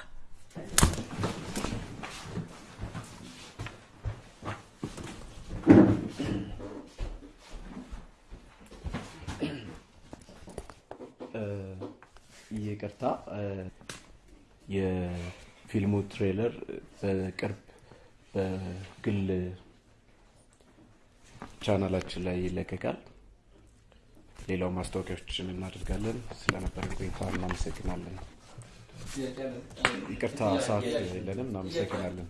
[clears throat] ይቅርታ እ፣ የፊልሙ ትሬለር በቅርብ በግል ቻናላችን ላይ ይለቀቃል። ሌላው ማስታወቂያዎችን እናደርጋለን። ስለነበረን ቆይታ እናመሰግናለን። ይቅርታ ሰዓት የለንም። እናመሰግናለን።